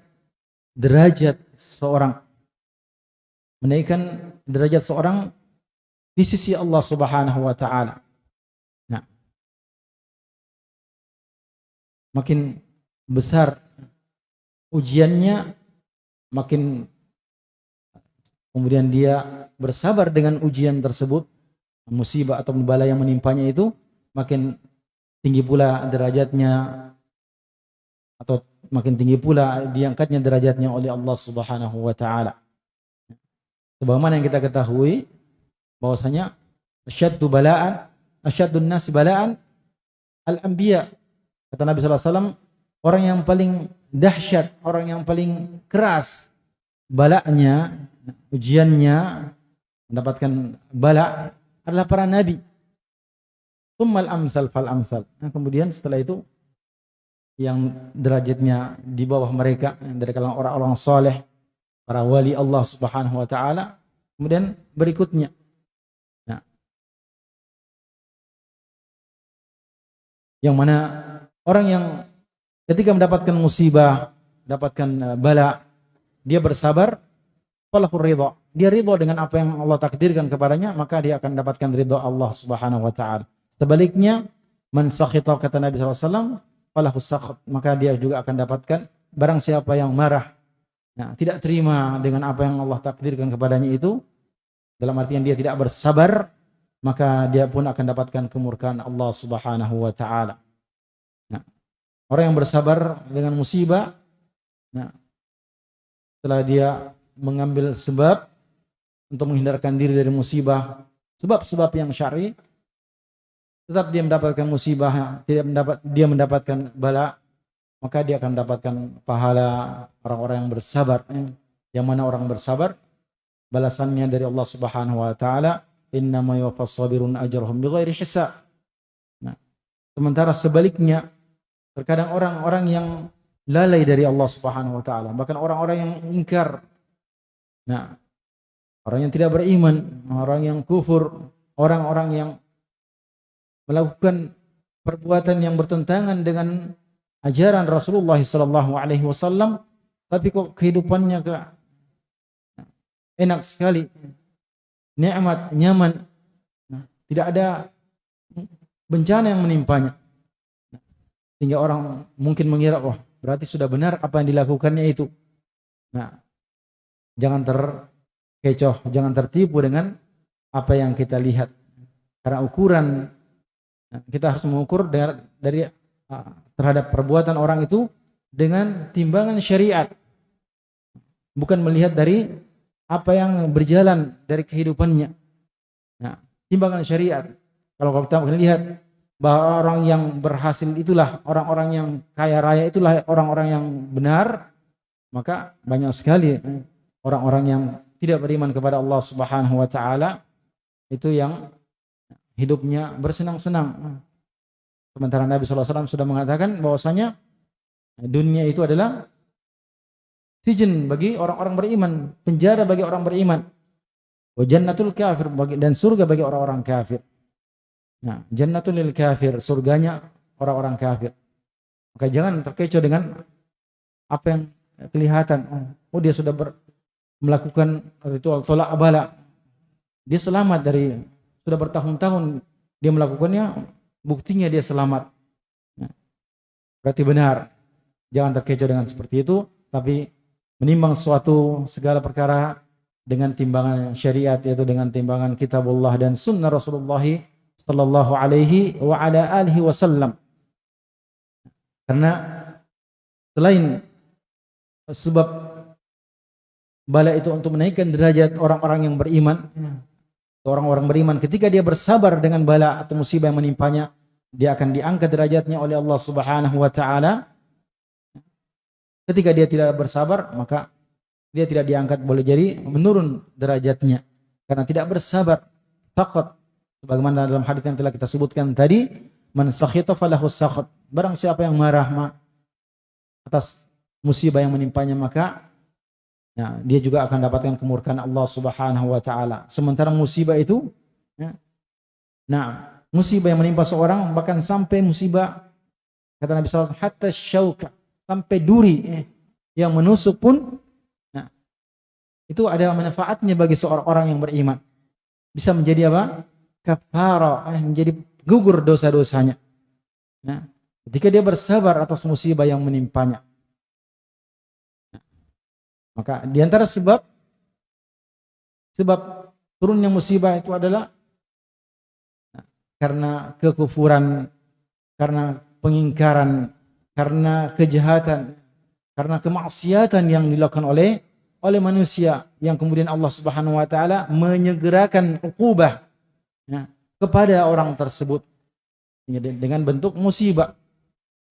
derajat seorang menaikkan derajat seorang di sisi Allah Subhanahu wa taala. Makin besar ujiannya makin kemudian dia bersabar dengan ujian tersebut musibah atau bala yang menimpanya itu makin tinggi pula derajatnya atau makin tinggi pula diangkatnya derajatnya oleh Allah Subhanahu wa taala. Sebagaimana yang kita ketahui bahwasanya asyaddu bala'an asyaddun nas bala'an al-anbiya. Kata Nabi wasallam, orang yang paling dahsyat, orang yang paling keras balaknya, ujiannya mendapatkan bala adalah para nabi. Tsummal amsal fal amsal. Nah, kemudian setelah itu yang derajatnya di bawah mereka dari kalangan orang-orang soleh para wali Allah Subhanahu wa taala. Kemudian berikutnya nah, yang mana orang yang ketika mendapatkan musibah, mendapatkan uh, bala, dia bersabar, falahu ridha. Dia ridha dengan apa yang Allah takdirkan kepadanya, maka dia akan mendapatkan ridha Allah Subhanahu wa taala. Sebaliknya, man sakhita kata Nabi SAW, falahu sakhat, maka dia juga akan dapatkan barang siapa yang marah Nah, tidak terima dengan apa yang Allah takdirkan kepadanya itu, dalam artian dia tidak bersabar, maka dia pun akan dapatkan kemurkaan Allah Subhanahu wa taala. Orang yang bersabar dengan musibah, nah, setelah dia mengambil sebab untuk menghindarkan diri dari musibah, sebab-sebab yang syar'i, tetap dia mendapatkan musibah, tidak mendapat dia mendapatkan bala, maka dia akan mendapatkan pahala orang-orang yang bersabar. Yang mana orang bersabar balasannya dari Allah Subhanahu wa taala, "Innama yuwaffas sabirun ajrahum bighairi hisab." Nah, sementara sebaliknya terkadang orang-orang yang lalai dari Allah Subhanahu wa taala, bahkan orang-orang yang ingkar. Nah, orang yang tidak beriman, orang yang kufur, orang-orang yang melakukan perbuatan yang bertentangan dengan ajaran Rasulullah sallallahu alaihi wasallam tapi kok kehidupannya ke enak sekali nikmat nyaman nah, tidak ada bencana yang menimpanya sehingga orang mungkin mengira wah berarti sudah benar apa yang dilakukannya itu nah jangan terkecoh jangan tertipu dengan apa yang kita lihat karena ukuran nah, kita harus mengukur dari, dari terhadap perbuatan orang itu dengan timbangan syariat. Bukan melihat dari apa yang berjalan dari kehidupannya. Nah, timbangan syariat. Kalau kita melihat bahwa orang yang berhasil itulah orang-orang yang kaya raya itulah orang-orang yang benar, maka banyak sekali orang-orang yang tidak beriman kepada Allah Subhanahu wa taala itu yang hidupnya bersenang-senang Sementara Nabi SAW sudah mengatakan bahwasanya dunia itu adalah sijen bagi orang-orang beriman, penjara bagi orang beriman. Kafir dan surga bagi orang-orang kafir. Nah, jannatul lil kafir, surganya orang-orang kafir. Maka jangan terkecoh dengan apa yang kelihatan. Oh, dia sudah ber, melakukan ritual tolak abala. Dia selamat dari sudah bertahun-tahun dia melakukannya, buktinya dia selamat. Nah, berarti benar. Jangan terkecoh dengan seperti itu, tapi menimbang suatu segala perkara dengan timbangan syariat yaitu dengan timbangan kitabullah dan sunnah Rasulullah sallallahu alaihi wa ala alihi wasallam. Karena selain sebab bala itu untuk menaikkan derajat orang-orang yang beriman, orang-orang beriman ketika dia bersabar dengan bala atau musibah yang menimpanya, dia akan diangkat derajatnya oleh Allah Subhanahu wa taala Ketika dia tidak bersabar, maka dia tidak diangkat boleh jadi menurun derajatnya karena tidak bersabar. Takut sebagaimana dalam hadis yang telah kita sebutkan tadi, man sakhita falahu sakhat. Barang siapa yang marah ma, atas musibah yang menimpanya maka ya, dia juga akan dapatkan kemurkaan Allah Subhanahu wa taala. Sementara musibah itu ya, nah, musibah yang menimpa seorang bahkan sampai musibah kata Nabi wasallam hatta syauka sampai duri eh, yang menusuk pun nah, itu ada manfaatnya bagi seorang orang yang beriman bisa menjadi apa kafara eh, menjadi gugur dosa-dosanya. Nah, ketika dia bersabar atas musibah yang menimpanya. Nah, maka di antara sebab sebab turunnya musibah itu adalah nah, karena kekufuran karena pengingkaran karena kejahatan, karena kemaksiatan yang dilakukan oleh oleh manusia yang kemudian Allah Subhanahu wa taala menyegerakan ukubah ya, kepada orang tersebut ya, dengan bentuk musibah.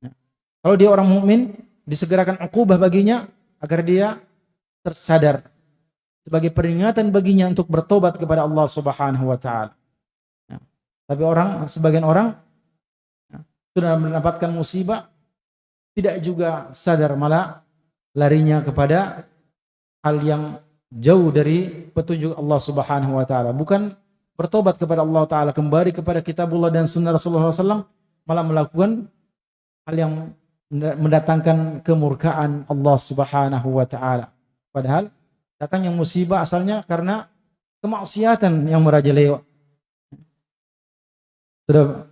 Ya. Kalau dia orang mukmin disegerakan ukubah baginya agar dia tersadar sebagai peringatan baginya untuk bertobat kepada Allah Subhanahu wa taala. Ya. Tapi orang sebagian orang ya, sudah mendapatkan musibah tidak juga sadar malah larinya kepada hal yang jauh dari petunjuk Allah Subhanahu wa taala bukan bertobat kepada Allah taala kembali kepada kitabullah dan sunnah Rasulullah SAW malah melakukan hal yang mendatangkan kemurkaan Allah Subhanahu wa taala. Padahal datangnya musibah asalnya karena kemaksiatan yang merajalela sudah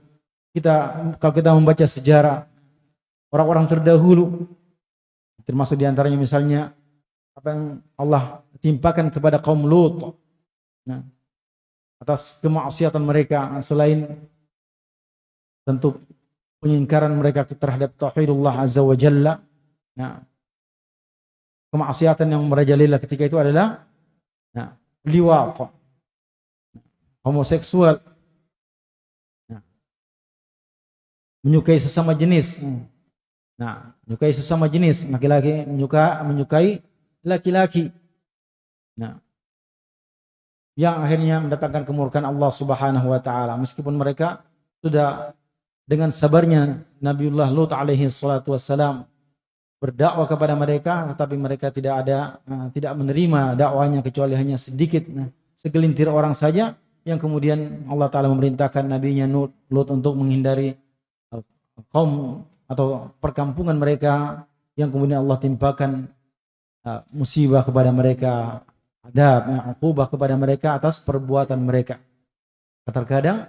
kita kalau kita membaca sejarah orang-orang terdahulu termasuk di antaranya misalnya apa yang Allah timpakan kepada kaum Lut. Nah, atas kemaksiatan mereka selain tentu pengingkaran mereka terhadap tauhidullah azza wa jalla nah, kemaksiatan yang merajalela ketika itu adalah nah, liwat homoseksual nah, menyukai sesama jenis. Nah, menyukai sesama jenis, laki-laki menyuka menyukai laki-laki. Nah, yang akhirnya mendatangkan kemurkaan Allah Subhanahu wa taala. Meskipun mereka sudah dengan sabarnya Nabiullah Lut alaihi salatu wassalam berdakwah kepada mereka tetapi mereka tidak ada uh, tidak menerima dakwahnya kecuali hanya sedikit nah, segelintir orang saja yang kemudian Allah taala memerintahkan nabinya Lut untuk menghindari uh, kaum atau perkampungan mereka yang kemudian Allah timpakan musibah kepada mereka, adab, ya, akubah kepada mereka atas perbuatan mereka. Terkadang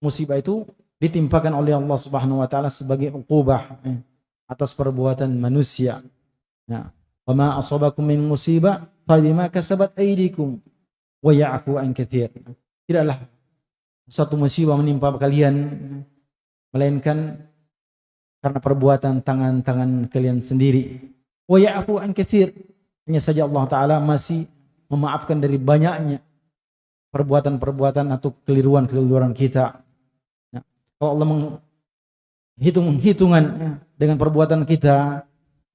musibah itu ditimpakan oleh Allah Subhanahu wa taala sebagai ukubah eh, atas perbuatan manusia. Nah, wa ma asabakum min musibah fa bima kasabat aydikum wa ya'fu an katsir. Tidaklah satu musibah menimpa kalian melainkan karena perbuatan tangan-tangan kalian sendiri. Wa ya'fu an katsir. Hanya saja Allah taala masih memaafkan dari banyaknya perbuatan-perbuatan atau keliruan-keliruan kita. Nah, kalau Allah menghitung hitungan ya, dengan perbuatan kita,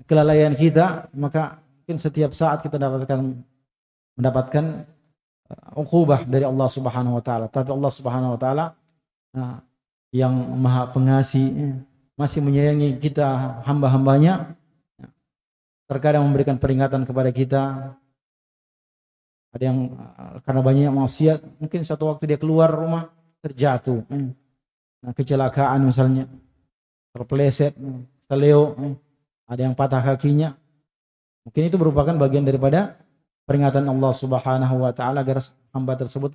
kelalaian kita, maka mungkin setiap saat kita dapatkan mendapatkan uh, ukubah dari Allah Subhanahu wa taala. Tapi Allah Subhanahu wa taala nah, yang Maha Pengasih ya, masih menyayangi kita hamba-hambanya terkadang memberikan peringatan kepada kita ada yang karena banyak maksiat mungkin satu waktu dia keluar rumah terjatuh nah, kecelakaan misalnya terpeleset, seleo, ada yang patah kakinya. Mungkin itu merupakan bagian daripada peringatan Allah Subhanahu wa taala agar hamba tersebut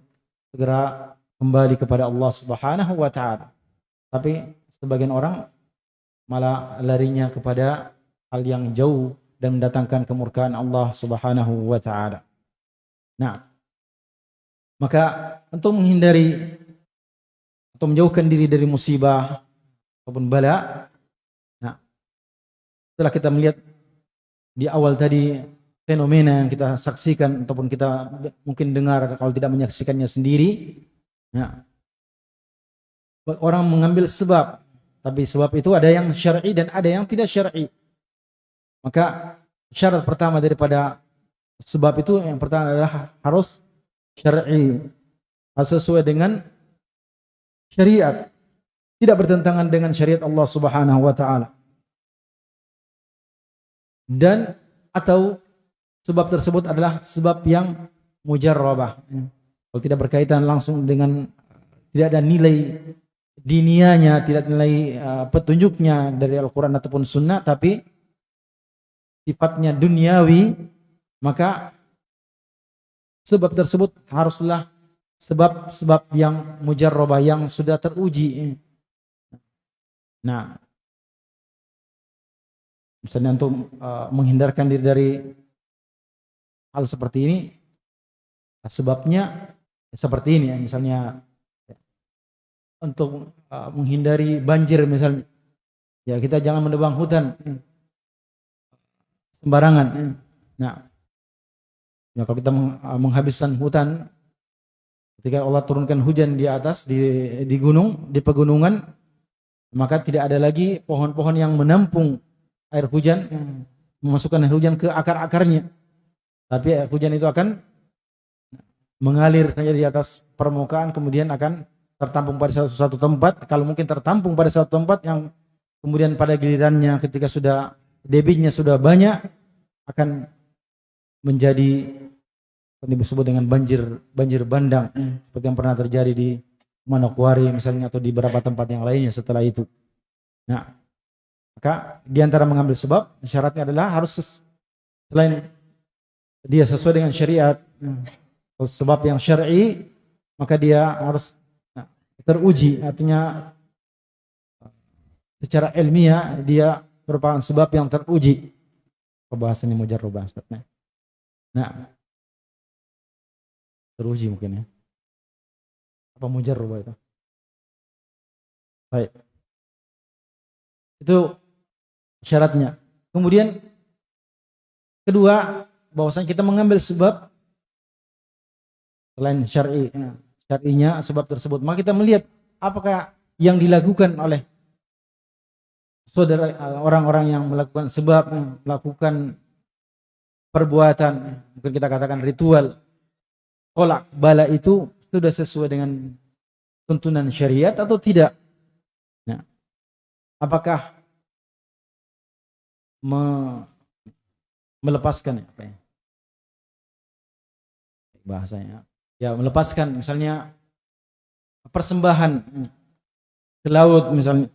segera kembali kepada Allah Subhanahu wa taala. Tapi sebagian orang malah larinya kepada hal yang jauh dan mendatangkan kemurkaan Allah Subhanahu wa taala. Nah, maka untuk menghindari atau menjauhkan diri dari musibah ataupun bala, nah, setelah kita melihat di awal tadi fenomena yang kita saksikan ataupun kita mungkin dengar kalau tidak menyaksikannya sendiri, nah, orang mengambil sebab, tapi sebab itu ada yang syar'i dan ada yang tidak syar'i. Maka syarat pertama daripada sebab itu yang pertama adalah harus syar'i. Sesuai dengan syariat. Tidak bertentangan dengan syariat Allah Subhanahu wa taala. Dan atau sebab tersebut adalah sebab yang mujarrabah. Kalau tidak berkaitan langsung dengan tidak ada nilai dinianya, tidak nilai uh, petunjuknya dari Al-Qur'an ataupun sunnah tapi sifatnya duniawi, maka sebab tersebut haruslah sebab-sebab yang mujarrabah yang sudah teruji. Nah, misalnya untuk uh, menghindarkan diri dari hal seperti ini, sebabnya seperti ini ya, misalnya untuk uh, menghindari banjir misalnya, ya kita jangan menebang hutan sembarangan. Nah, ya kalau kita uh, menghabiskan hutan, ketika Allah turunkan hujan di atas di di gunung, di pegunungan, maka tidak ada lagi pohon-pohon yang menampung air hujan, memasukkan air hujan ke akar-akarnya. Tapi air hujan itu akan mengalir saja di atas permukaan, kemudian akan tertampung pada satu, satu tempat. Kalau mungkin tertampung pada satu tempat yang kemudian pada gilirannya ketika sudah debitnya sudah banyak akan menjadi yang disebut dengan banjir banjir bandang hmm. seperti yang pernah terjadi di Manokwari misalnya atau di beberapa tempat yang lainnya setelah itu. Nah, maka di antara mengambil sebab syaratnya adalah harus selain dia sesuai dengan syariat hmm, sebab yang syar'i maka dia harus nah, teruji artinya secara ilmiah dia merupakan sebab yang teruji. Pembahasan ini mujarrubah Ustaz. Nah. Nah. Teruji mungkin ya. Apa mujarrubah itu? Baik. Itu syaratnya. Kemudian kedua, bahwasanya kita mengambil sebab selain syar'i, nah, syar'inya sebab tersebut, maka kita melihat apakah yang dilakukan oleh saudara orang-orang yang melakukan sebab melakukan perbuatan mungkin kita katakan ritual kolak bala itu sudah sesuai dengan tuntunan syariat atau tidak? Nah, apakah me, melepaskan apa ya? Bahasanya. Ya melepaskan misalnya persembahan ke laut misalnya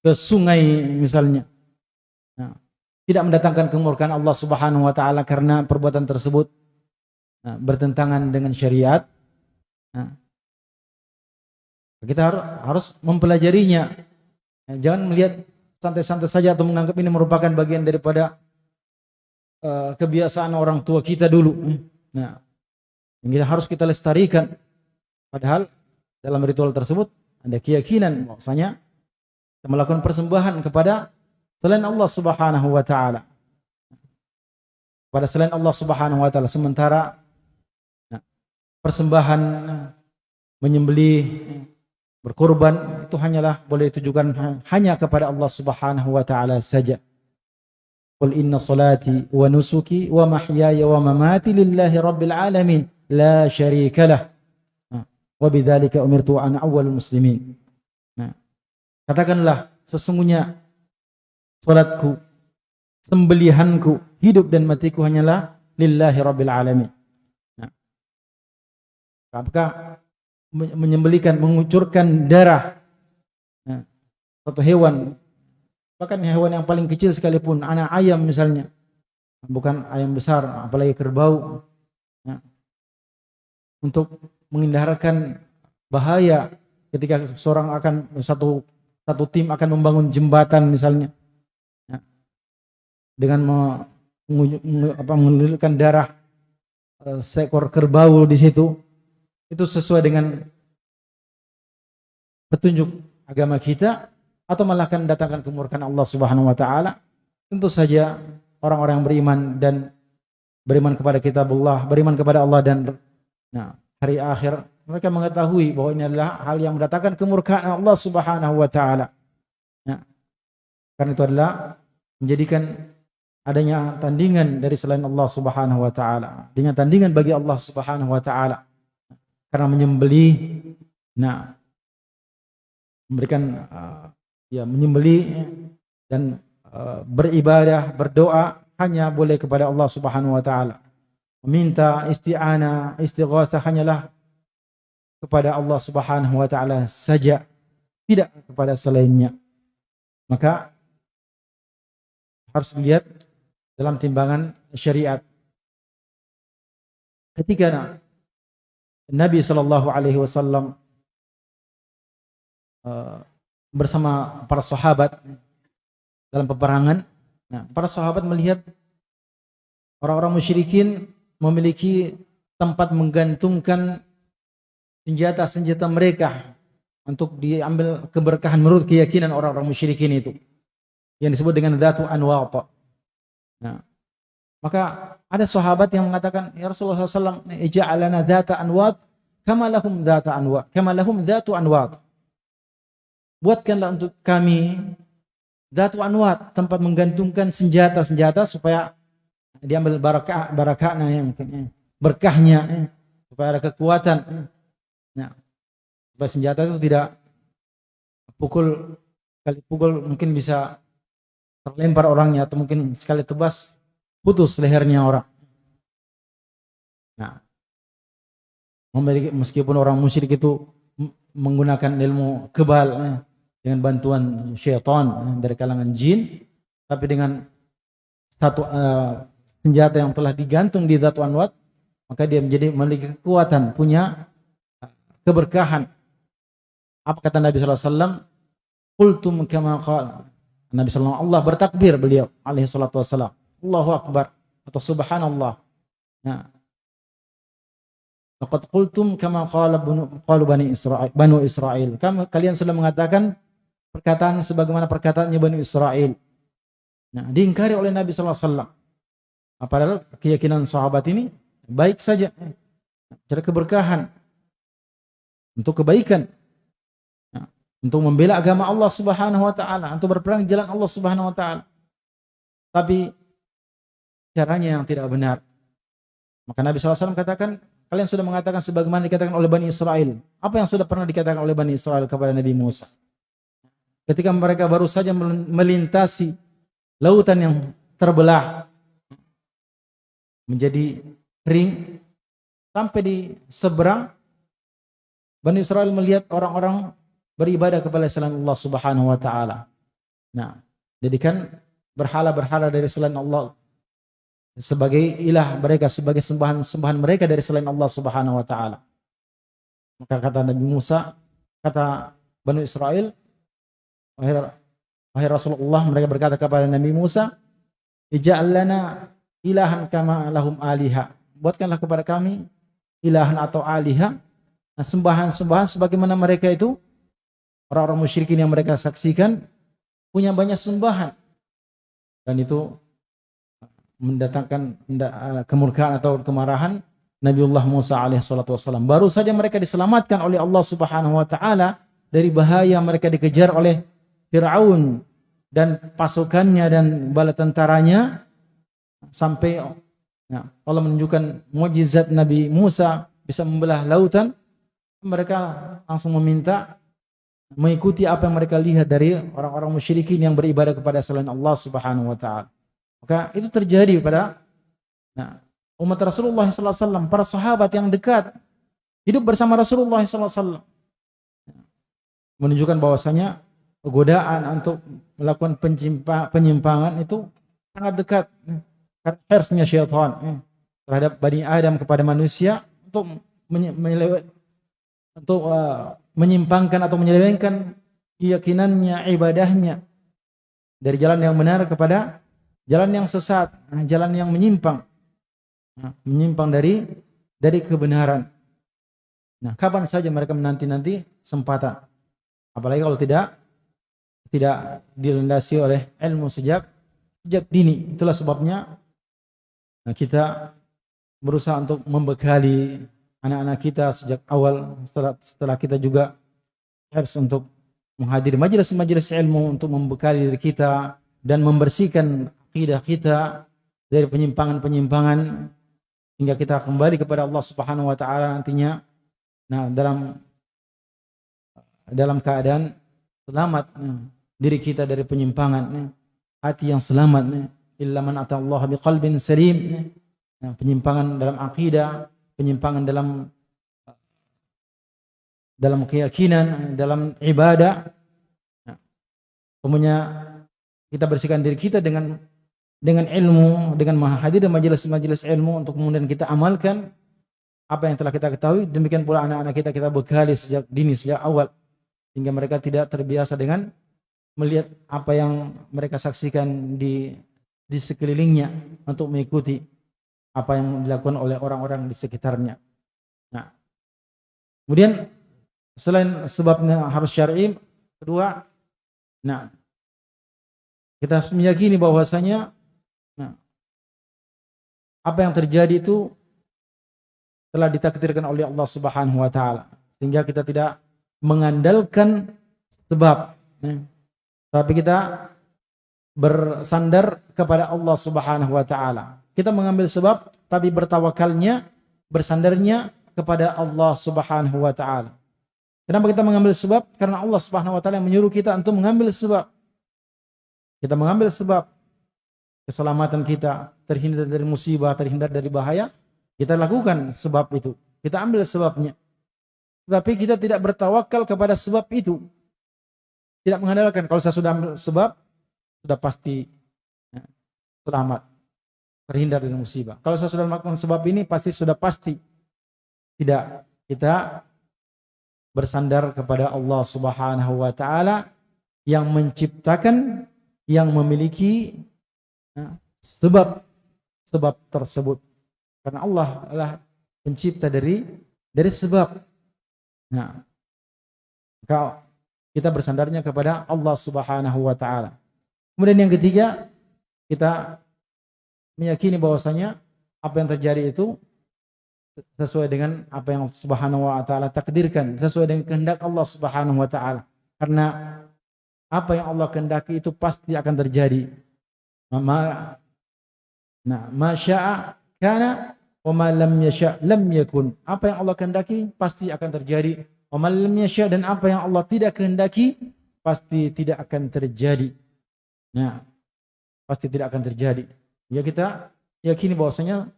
ke sungai misalnya. Tidak mendatangkan kemurkaan Allah Subhanahu wa taala karena perbuatan tersebut nah, bertentangan dengan syariat. Nah, kita harus, mempelajarinya. Nah, jangan melihat santai-santai saja atau menganggap ini merupakan bagian daripada uh, kebiasaan orang tua kita dulu. Nah, ini harus kita lestarikan. Padahal dalam ritual tersebut ada keyakinan bahwasanya melakukan persembahan kepada selain Allah Subhanahu wa taala. Pada selain Allah Subhanahu wa taala sementara nah, persembahan menyembelih berkorban itu hanyalah boleh ditujukan hanya kepada Allah Subhanahu wa taala saja. Qul inna salati wa nusuki wa mahyaya wa mamati lillahi rabbil alamin la syarika lah. Nah, wa bidzalika umirtu an awwalul muslimin. Katakanlah sesungguhnya salatku, sembelihanku, hidup dan matiku hanyalah lillahi rabbil alamin. Nah, apakah menyembelikan, mengucurkan darah satu hewan bahkan hewan yang paling kecil sekalipun anak ayam misalnya bukan ayam besar apalagi kerbau ya, untuk menghindarkan bahaya ketika seorang akan satu satu tim akan membangun jembatan misalnya ya, dengan me, apa, mengelirkan darah uh, seekor kerbau di situ itu sesuai dengan petunjuk agama kita atau malah akan datangkan kemurkaan Allah Subhanahu wa taala tentu saja orang-orang yang beriman dan beriman kepada kitabullah beriman kepada Allah dan nah, hari akhir mereka mengetahui bahwa ini adalah hal yang mendatangkan kemurkaan Allah Subhanahu wa taala. Ya. Karena itu adalah menjadikan adanya tandingan dari selain Allah Subhanahu wa taala. Dengan tandingan bagi Allah Subhanahu wa taala. Karena menyembelih nah memberikan uh, ya menyembelih dan uh, beribadah, berdoa hanya boleh kepada Allah Subhanahu wa taala. Meminta isti'anah, istighatsah hanyalah kepada Allah Subhanahu wa taala saja, tidak kepada selainnya. Maka harus dilihat dalam timbangan syariat. Ketika Nabi sallallahu alaihi wasallam uh, bersama para sahabat dalam peperangan, nah, para sahabat melihat orang-orang musyrikin memiliki tempat menggantungkan senjata-senjata mereka untuk diambil keberkahan menurut keyakinan orang-orang musyrikin itu yang disebut dengan datu anwata. Nah, maka ada sahabat yang mengatakan ya Rasulullah SAW ija'alana data anwat kama lahum data anwat kama lahum datu anwat buatkanlah untuk kami datu anwat tempat menggantungkan senjata-senjata supaya diambil barakah barakahnya yang mungkin berkahnya supaya ada kekuatan Nah, supaya senjata itu tidak pukul kali pukul mungkin bisa terlempar orangnya atau mungkin sekali tebas putus lehernya orang. Nah, meskipun orang musyrik itu menggunakan ilmu kebal eh, dengan bantuan syaitan eh, dari kalangan jin, tapi dengan satu uh, senjata yang telah digantung di Datu Anwat, maka dia menjadi memiliki kekuatan, punya keberkahan. Apa kata Nabi wasallam? Qultum kama qala. Nabi sallallahu Allah bertakbir beliau alaihi salatu wasallam. Allahu akbar atau subhanallah. Nah. Laqad qultum kama qala qalu bani Israil, Banu Israil. Kamu kalian sudah mengatakan perkataan sebagaimana perkataannya Bani Israel. Nah, diingkari oleh Nabi sallallahu alaihi wasallam. Padahal keyakinan sahabat ini baik saja. Cara keberkahan, untuk kebaikan untuk membela agama Allah Subhanahu wa taala. Untuk berperang jalan Allah Subhanahu wa taala. Tapi caranya yang tidak benar. Maka Nabi SAW katakan kalian sudah mengatakan sebagaimana dikatakan oleh Bani Israel. Apa yang sudah pernah dikatakan oleh Bani Israel kepada Nabi Musa? Ketika mereka baru saja melintasi lautan yang terbelah menjadi kering sampai di seberang Bani Israel melihat orang-orang beribadah kepada selain Allah Subhanahu wa taala. Nah, jadikan berhala-berhala dari selain Allah sebagai ilah mereka, sebagai sembahan-sembahan mereka dari selain Allah Subhanahu wa taala. Maka kata Nabi Musa, kata Bani Israel, wahai Rasulullah, mereka berkata kepada Nabi Musa, "Ij'al lana ilahan kama lahum aliha." Buatkanlah kepada kami ilahan atau aliha Nah, sembahan-sembahan sebagaimana mereka itu orang-orang musyrikin yang mereka saksikan punya banyak sembahan dan itu mendatangkan eh, kemurkaan atau kemarahan Nabiullah Musa alaihissalatu wassalam. Baru saja mereka diselamatkan oleh Allah subhanahu wa ta'ala dari bahaya mereka dikejar oleh Fir'aun dan pasukannya dan bala tentaranya sampai ya, Allah menunjukkan mujizat Nabi Musa bisa membelah lautan mereka langsung meminta mengikuti apa yang mereka lihat dari orang-orang musyrikin yang beribadah kepada selain Allah Subhanahu wa taala. Maka itu terjadi pada nah, umat Rasulullah SAW, para sahabat yang dekat hidup bersama Rasulullah SAW. Menunjukkan bahwasanya godaan untuk melakukan penyimpangan itu sangat dekat hersnya syaitan terhadap Bani Adam kepada manusia untuk untuk uh, menyimpangkan atau menyelewengkan keyakinannya, ibadahnya dari jalan yang benar kepada jalan yang sesat, jalan yang menyimpang. Nah, menyimpang dari dari kebenaran. Nah, kapan saja mereka menanti-nanti sempatan. Apalagi kalau tidak tidak dilandasi oleh ilmu sejak sejak dini. Itulah sebabnya nah, kita berusaha untuk membekali anak-anak kita sejak awal setelah, setelah kita juga harus untuk menghadiri majelis-majelis ilmu untuk membekali diri kita dan membersihkan akidah kita dari penyimpangan-penyimpangan hingga kita kembali kepada Allah Subhanahu wa taala nantinya. Nah dalam dalam keadaan selamat diri kita dari penyimpangan hati yang selamat illa man atallaha biqalbin salim penyimpangan dalam akidah penyimpangan dalam dalam keyakinan dalam ibadah. Kemudian kita bersihkan diri kita dengan dengan ilmu dengan menghadir majelis-majelis ilmu untuk kemudian kita amalkan apa yang telah kita ketahui. Demikian pula anak-anak kita kita bekali sejak dini sejak awal hingga mereka tidak terbiasa dengan melihat apa yang mereka saksikan di di sekelilingnya untuk mengikuti apa yang dilakukan oleh orang-orang di sekitarnya. Nah, kemudian selain sebabnya harus syar'i, kedua, nah kita harus meyakini bahwasanya nah, apa yang terjadi itu telah ditakdirkan oleh Allah Subhanahu wa taala sehingga kita tidak mengandalkan sebab. Nah, tapi kita bersandar kepada Allah Subhanahu wa taala. Kita mengambil sebab tapi bertawakalnya, bersandarnya kepada Allah Subhanahu wa taala. Kenapa kita mengambil sebab? Karena Allah Subhanahu wa taala yang menyuruh kita untuk mengambil sebab. Kita mengambil sebab keselamatan kita, terhindar dari musibah, terhindar dari bahaya, kita lakukan sebab itu. Kita ambil sebabnya. Tetapi kita tidak bertawakal kepada sebab itu. Tidak mengandalkan kalau saya sudah ambil sebab sudah pasti ya, selamat, terhindar dari musibah. Kalau saya sudah melakukan sebab ini pasti sudah pasti tidak kita bersandar kepada Allah Subhanahu wa taala yang menciptakan yang memiliki ya, sebab tersebut. Karena Allah adalah pencipta dari dari sebab. Nah, kalau kita bersandarnya kepada Allah Subhanahu wa taala. Kemudian yang ketiga, kita meyakini bahwasanya apa yang terjadi itu sesuai dengan apa yang Subhanahu wa taala takdirkan, sesuai dengan kehendak Allah Subhanahu wa taala. Karena apa yang Allah kehendaki itu pasti akan terjadi. Ma Nah, masya'a kana wa ma lam yasha' lam yakun. Apa yang Allah kehendaki pasti akan terjadi dan apa yang Allah tidak kehendaki pasti tidak akan terjadi. Nah, pasti tidak akan terjadi. Ya kita yakini bahwasanya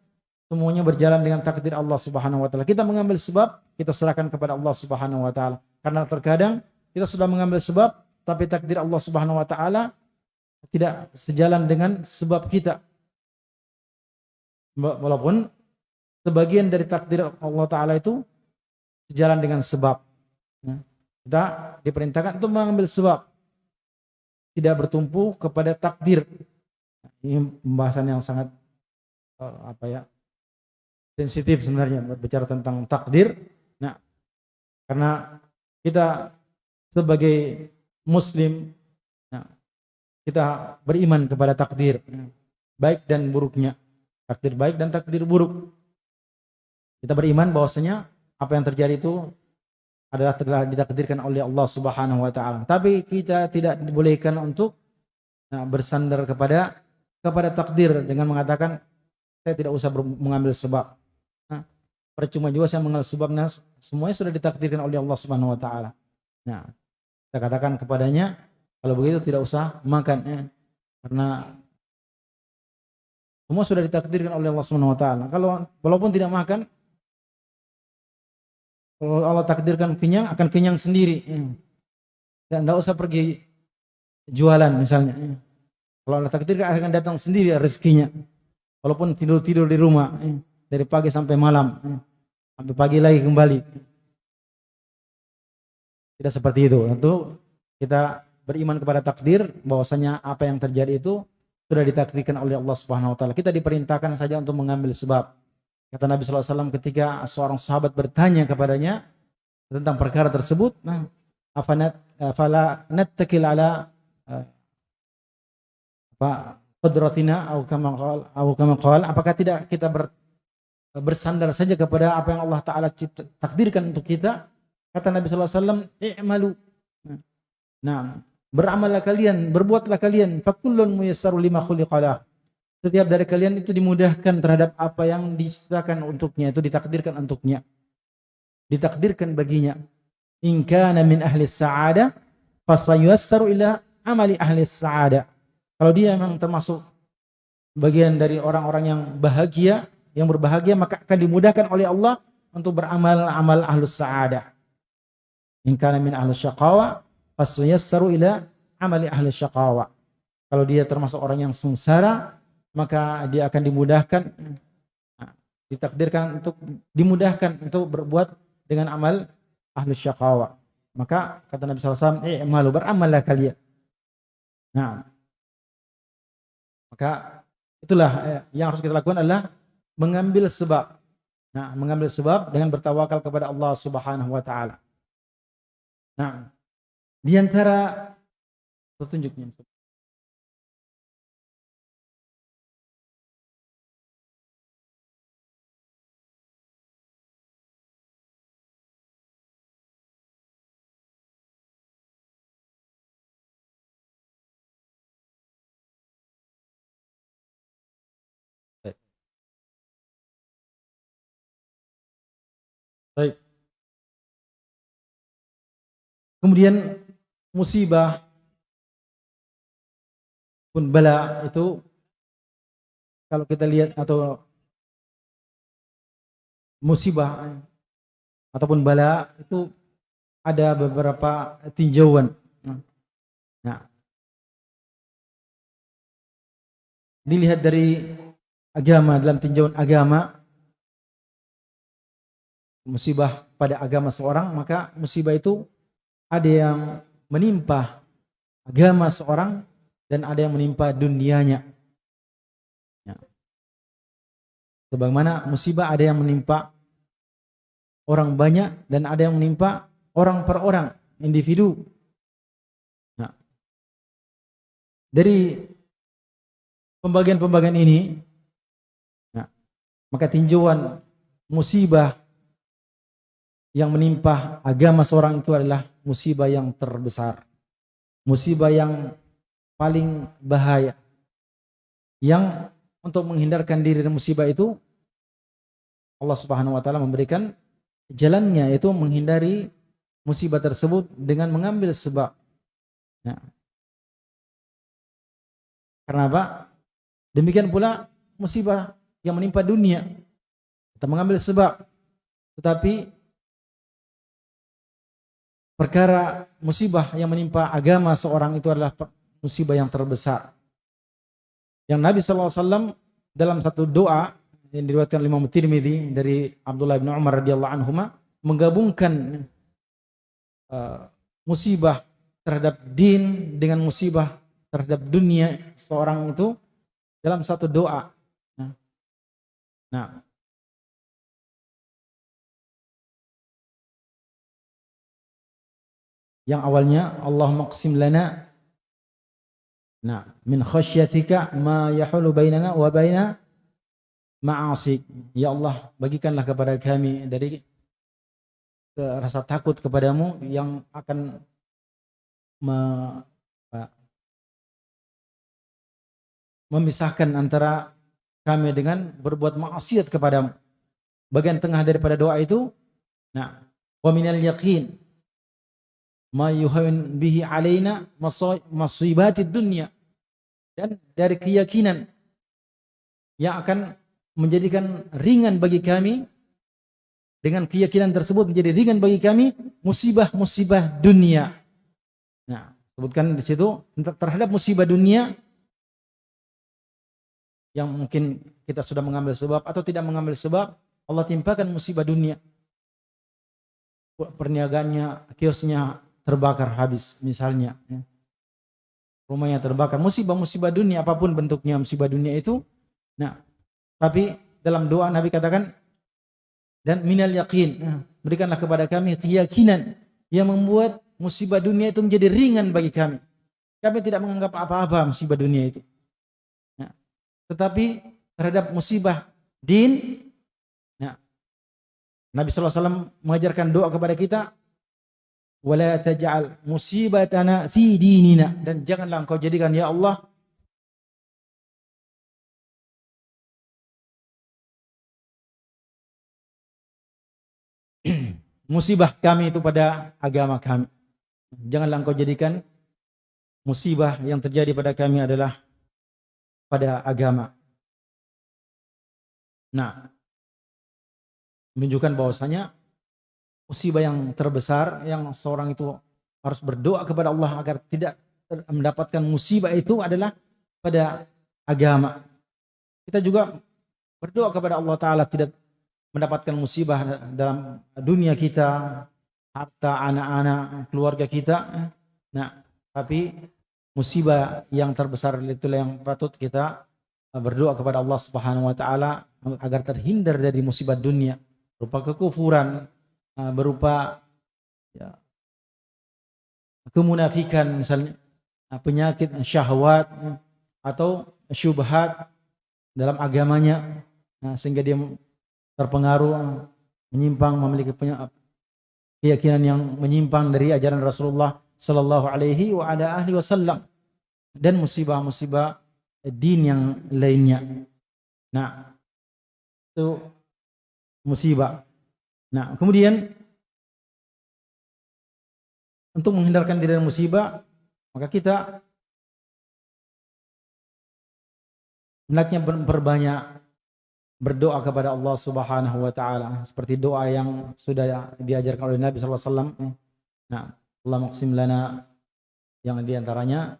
semuanya berjalan dengan takdir Allah Subhanahu wa taala. Kita mengambil sebab, kita serahkan kepada Allah Subhanahu wa taala. Karena terkadang kita sudah mengambil sebab tapi takdir Allah Subhanahu wa taala tidak sejalan dengan sebab kita. Walaupun sebagian dari takdir Allah taala itu sejalan dengan sebab. Ya. Kita diperintahkan untuk mengambil sebab. Tidak bertumpu kepada takdir. Ini pembahasan yang sangat uh, apa ya sensitif sebenarnya berbicara tentang takdir. Nah, karena kita sebagai Muslim, nah, kita beriman kepada takdir, baik dan buruknya, takdir baik dan takdir buruk. Kita beriman bahwasanya apa yang terjadi itu adalah telah ditakdirkan oleh Allah Subhanahu wa taala. Tapi kita tidak dibolehkan untuk nah, bersandar kepada kepada takdir dengan mengatakan saya tidak usah mengambil sebab. Nah, percuma juga saya mengambil sebabnya semuanya sudah ditakdirkan oleh Allah Subhanahu wa taala. Nah, kita katakan kepadanya kalau begitu tidak usah makan ya. Karena semua sudah ditakdirkan oleh Allah Subhanahu wa taala. Kalau walaupun tidak makan kalau Allah takdirkan kenyang, akan kenyang sendiri. Dan tidak usah pergi jualan misalnya. Kalau Allah takdirkan akan datang sendiri rezekinya. Walaupun tidur-tidur di rumah dari pagi sampai malam, sampai pagi lagi kembali. Tidak seperti itu. Tentu kita beriman kepada takdir bahwasanya apa yang terjadi itu sudah ditakdirkan oleh Allah Subhanahu wa taala. Kita diperintahkan saja untuk mengambil sebab. Kata Nabi SAW ketika seorang sahabat bertanya kepadanya tentang perkara tersebut, nah, afanat afala nattakil ala uh, apa qudratina atau kama qala apakah tidak kita ber, bersandar saja kepada apa yang Allah taala takdirkan untuk kita? Kata Nabi SAW, "I'malu." Nah, beramallah kalian, berbuatlah kalian, fakullun muyassaru lima khuliqalah setiap dari kalian itu dimudahkan terhadap apa yang diciptakan untuknya, itu ditakdirkan untuknya. Ditakdirkan baginya. In kana min ahli sa'ada fasayassaru ila amali ahli sa'ada. Kalau dia memang termasuk bagian dari orang-orang yang bahagia, yang berbahagia maka akan dimudahkan oleh Allah untuk beramal amal ahlus sa'ada. In kana min ahli syaqawa fasayassaru ila amali ahli syaqawa. Kalau dia termasuk orang yang sengsara, maka dia akan dimudahkan ditakdirkan untuk dimudahkan untuk berbuat dengan amal ahli syaqawa. Maka kata Nabi SAW, eh malu beramallah kalian. Nah, maka itulah eh, yang harus kita lakukan adalah mengambil sebab. Nah, mengambil sebab dengan bertawakal kepada Allah Subhanahu wa taala. Nah, di antara petunjuknya Baik. Kemudian musibah pun bala itu kalau kita lihat atau musibah ataupun bala itu ada beberapa tinjauan. Nah, dilihat dari agama dalam tinjauan agama musibah pada agama seorang, maka musibah itu ada yang menimpa agama seorang dan ada yang menimpa dunianya. Ya. Sebagaimana musibah ada yang menimpa orang banyak dan ada yang menimpa orang per orang, individu. Nah, dari pembagian-pembagian ini, nah, maka tinjauan musibah yang menimpa agama seorang itu adalah musibah yang terbesar. Musibah yang paling bahaya. Yang untuk menghindarkan diri dari musibah itu Allah Subhanahu wa taala memberikan jalannya yaitu menghindari musibah tersebut dengan mengambil sebab. Ya. Karena apa? Demikian pula musibah yang menimpa dunia. Kita mengambil sebab. Tetapi perkara musibah yang menimpa agama seorang itu adalah musibah yang terbesar. Yang Nabi SAW dalam satu doa yang diriwayatkan oleh Imam Tirmidzi dari Abdullah bin Umar radhiyallahu anhu menggabungkan uh, musibah terhadap din dengan musibah terhadap dunia seorang itu dalam satu doa. Nah, nah yang awalnya Allah maqsim lana nah min khasyatika ma yahulu bainana wa baina ma'asik. Ya Allah bagikanlah kepada kami dari rasa takut kepadamu yang akan me, memisahkan antara kami dengan berbuat maksiat kepadamu. Bagian tengah daripada doa itu nah wa minal yaqin ma bihi alaina dunya dan dari keyakinan yang akan menjadikan ringan bagi kami dengan keyakinan tersebut menjadi ringan bagi kami musibah-musibah dunia. Nah, sebutkan di situ terhadap musibah dunia yang mungkin kita sudah mengambil sebab atau tidak mengambil sebab Allah timpakan musibah dunia perniagaannya kiosnya terbakar habis misalnya ya. rumahnya terbakar. Musibah-musibah dunia apa pun bentuknya musibah dunia itu nah tapi dalam doa Nabi katakan dan minal yakin nah, berikanlah kepada kami keyakinan yang membuat musibah dunia itu menjadi ringan bagi kami. Kami tidak menganggap apa-apa musibah dunia itu tetapi terhadap musibah din nah, Nabi SAW mengajarkan doa kepada kita wala taj'al musibatana fi dinina dan janganlah engkau jadikan ya Allah musibah kami itu pada agama kami janganlah engkau jadikan musibah yang terjadi pada kami adalah pada agama. Nah, menunjukkan bahwasanya musibah yang terbesar yang seorang itu harus berdoa kepada Allah agar tidak mendapatkan musibah itu adalah pada agama. Kita juga berdoa kepada Allah Ta'ala tidak mendapatkan musibah dalam dunia kita, harta anak-anak, keluarga kita. Nah, tapi musibah yang terbesar itulah yang patut kita berdoa kepada Allah Subhanahu wa taala agar terhindar dari musibah dunia berupa kekufuran, berupa ya, kemunafikan misalnya, uh, penyakit syahwat atau syubhat dalam agamanya sehingga dia terpengaruh menyimpang memiliki keyakinan yang menyimpang dari ajaran Rasulullah sallallahu alaihi wa ala ahli wasallam dan musibah-musibah din yang lainnya. Nah, itu musibah. Nah, kemudian untuk menghindarkan diri dari musibah, maka kita hendaknya berbanyak berdoa kepada Allah Subhanahu wa taala seperti doa yang sudah diajarkan oleh Nabi sallallahu alaihi wasallam. Nah, Allah maksim lana yang di antaranya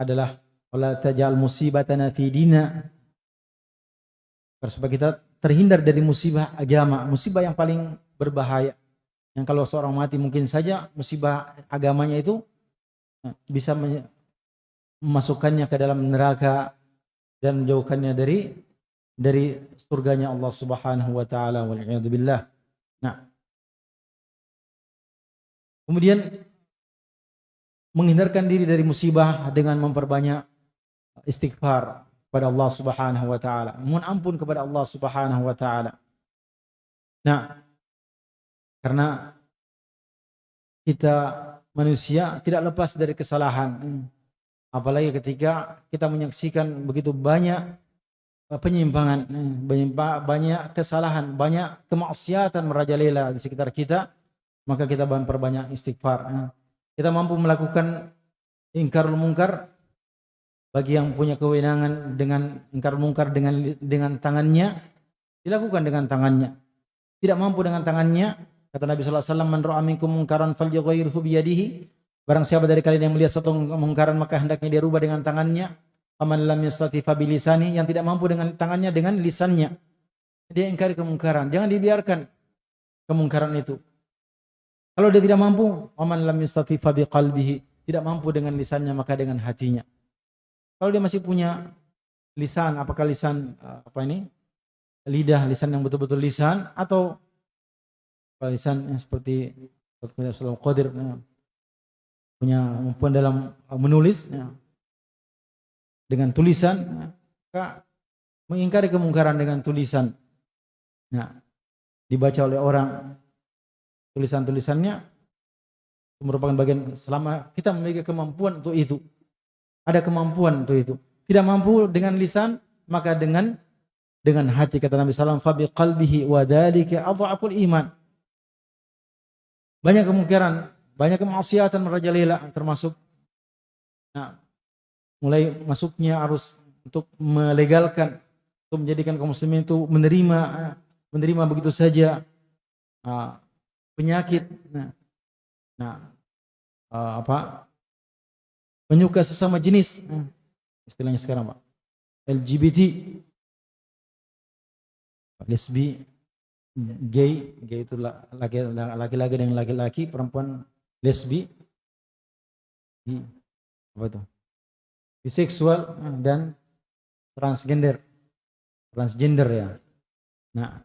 adalah wala tajal musibatana fi dina supaya kita terhindar dari musibah agama musibah yang paling berbahaya yang kalau seorang mati mungkin saja musibah agamanya itu eh, bisa memasukkannya ke dalam neraka dan menjauhkannya dari dari surganya Allah Subhanahu wa taala wal. Nah. Kemudian menghindarkan diri dari musibah dengan memperbanyak istighfar kepada Allah Subhanahu wa taala. Mohon ampun kepada Allah Subhanahu wa taala. Nah, karena kita manusia tidak lepas dari kesalahan. Apalagi ketika kita menyaksikan begitu banyak penyimpangan, banyak kesalahan, banyak kemaksiatan merajalela di sekitar kita, maka kita memperbanyak istighfar kita mampu melakukan ingkar mungkar bagi yang punya kewenangan dengan ingkar mungkar dengan dengan tangannya dilakukan dengan tangannya tidak mampu dengan tangannya kata Nabi sallallahu alaihi wasallam man ra'a minkum munkaran falyughayyirhu bi yadihi barang siapa dari kalian yang melihat suatu kemungkaran maka hendaknya dia rubah dengan tangannya. Aman lam yastati fa bilisani yang tidak mampu dengan tangannya dengan lisannya. Dia ingkari kemungkaran. Jangan dibiarkan kemungkaran itu. Kalau dia tidak mampu, aman lam yustati fa tidak mampu dengan lisannya maka dengan hatinya. Kalau dia masih punya lisan, apakah lisan eh, apa ini? Lidah, lisan yang betul-betul lisan atau lisan yang seperti Rasulullah Qadir ya, punya kemampuan dalam menulis ya, dengan tulisan, ya, mengingkari kemungkaran dengan tulisan. Ya, dibaca oleh orang tulisan-tulisannya merupakan bagian selama kita memiliki kemampuan untuk itu. Ada kemampuan untuk itu. Tidak mampu dengan lisan, maka dengan dengan hati kata Nabi sallallahu alaihi wasallam qalbihi wa dzalika adhaful iman. Banyak kemungkinan, banyak kemaksiatan merajalela termasuk nah, mulai masuknya arus untuk melegalkan untuk menjadikan kaum muslimin itu menerima menerima begitu saja nah, penyakit. Nah, nah uh, apa penyuka sesama jenis. Hmm. Istilahnya sekarang, Pak. LGBT, lesbi, gay, gay itu laki-laki dengan laki-laki, perempuan lesbi, apa itu? Biseksual dan transgender. Transgender ya. Nah,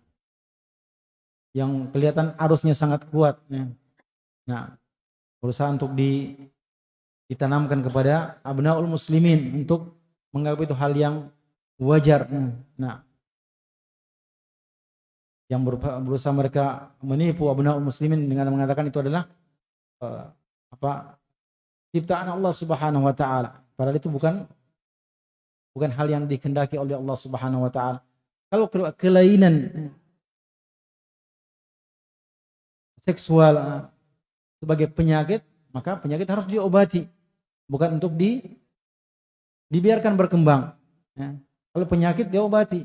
yang kelihatan arusnya sangat kuat. Ya. Nah, berusaha untuk di, ditanamkan kepada abnaul muslimin untuk menganggap itu hal yang wajar. Nah, yang berusaha mereka menipu abnaul muslimin dengan mengatakan itu adalah uh, apa ciptaan Allah Subhanahu wa taala. Padahal itu bukan bukan hal yang dikehendaki oleh Allah Subhanahu wa taala. Kalau kelainan seksual sebagai penyakit, maka penyakit harus diobati, bukan untuk di dibiarkan berkembang. Ya. Kalau penyakit diobati,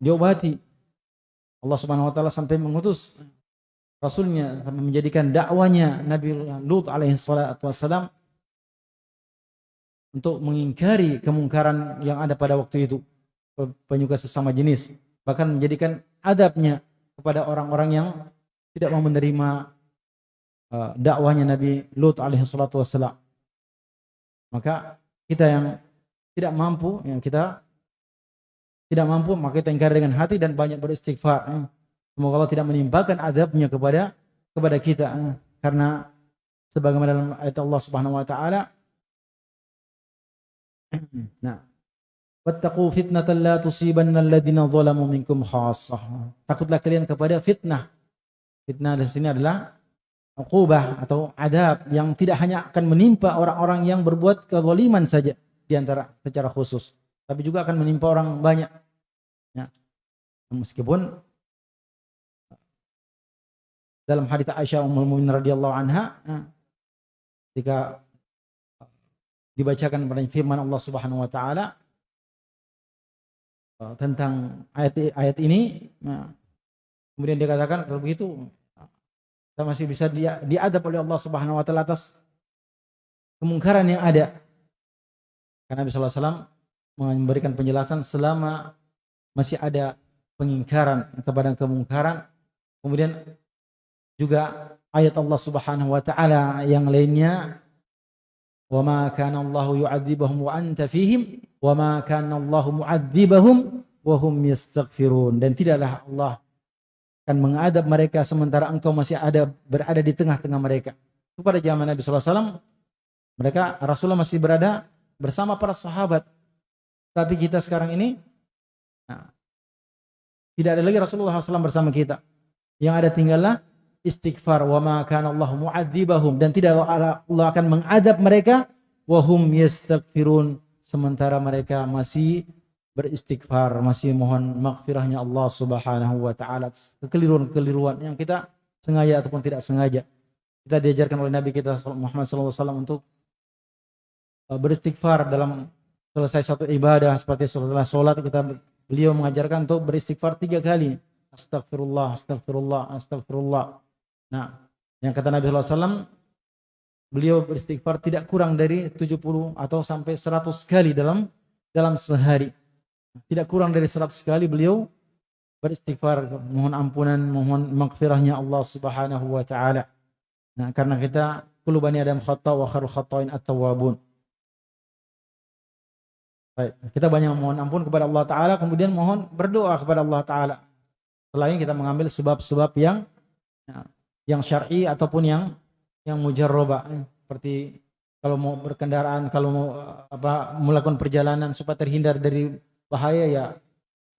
diobati. Allah Subhanahu Wa Taala sampai mengutus Rasulnya sampai menjadikan dakwanya Nabi Lut alaihi salatu wassalam untuk mengingkari kemungkaran yang ada pada waktu itu penyuka sesama jenis bahkan menjadikan adabnya kepada orang-orang yang tidak mau menerima uh, dakwahnya Nabi Lut alaihi salatu wassalam. Maka kita yang tidak mampu, yang kita tidak mampu, maka kita ingkar dengan hati dan banyak beristighfar. Eh. Semoga Allah tidak menimpakan adabnya kepada kepada kita. Eh. Karena sebagaimana dalam ayat Allah Subhanahu wa taala Nah, Wattaqu fitnatan la tusibanna alladziina zalamu minkum khassah. Takutlah kalian kepada fitnah. Fitnah di sini adalah uqubah atau adab yang tidak hanya akan menimpa orang-orang yang berbuat kezaliman saja di antara secara khusus, tapi juga akan menimpa orang banyak. Ya. Meskipun dalam hadits Aisyah Ummul Mukminin radhiyallahu anha ya, ketika dibacakan pada firman Allah Subhanahu wa taala Eh, tentang ayat ayat ini nah, kemudian dia katakan kalau begitu kita masih bisa dia diadab oleh Allah Subhanahu wa taala atas kemungkaran yang ada karena Nabi sallallahu alaihi wasallam memberikan penjelasan selama masih ada pengingkaran kepada kemungkaran kemudian juga ayat Allah Subhanahu wa taala yang lainnya wa ma kana Allahu yu'adzibuhum wa anta fihim wa ma kana Allahu mu'adzibahum wa hum yastaghfirun dan tidaklah Allah akan mengadab mereka sementara engkau masih ada berada di tengah-tengah mereka. Itu pada zaman Nabi sallallahu alaihi wasallam mereka Rasulullah masih berada bersama para sahabat. Tapi kita sekarang ini nah, tidak ada lagi Rasulullah SAW bersama kita. Yang ada tinggallah istighfar. Wa ma kana Allah mu'adzibahum. Dan tidak Allah akan mengadab mereka. Wa hum yastaghfirun. Sementara mereka masih beristighfar masih mohon maghfirahnya Allah Subhanahu wa taala. Kekeliruan-kekeliruan yang kita sengaja ataupun tidak sengaja. Kita diajarkan oleh Nabi kita Muhammad SAW untuk uh, beristighfar dalam selesai satu ibadah seperti setelah sholat kita beliau mengajarkan untuk beristighfar tiga kali astagfirullah astagfirullah astagfirullah Nah, yang kata Nabi SAW, beliau beristighfar tidak kurang dari 70 atau sampai 100 kali dalam dalam sehari. Tidak kurang dari 100 kali beliau beristighfar, mohon ampunan, mohon maghfirahnya Allah Subhanahu wa taala. Nah, karena kita kullu bani adam khata wa khairul khata'in at-tawwabun. Baik, kita banyak mohon ampun kepada Allah taala, kemudian mohon berdoa kepada Allah taala. Selain kita mengambil sebab-sebab yang ya, yang syar'i ataupun yang yang mujarroba seperti kalau mau berkendaraan kalau mau apa melakukan perjalanan supaya terhindar dari bahaya ya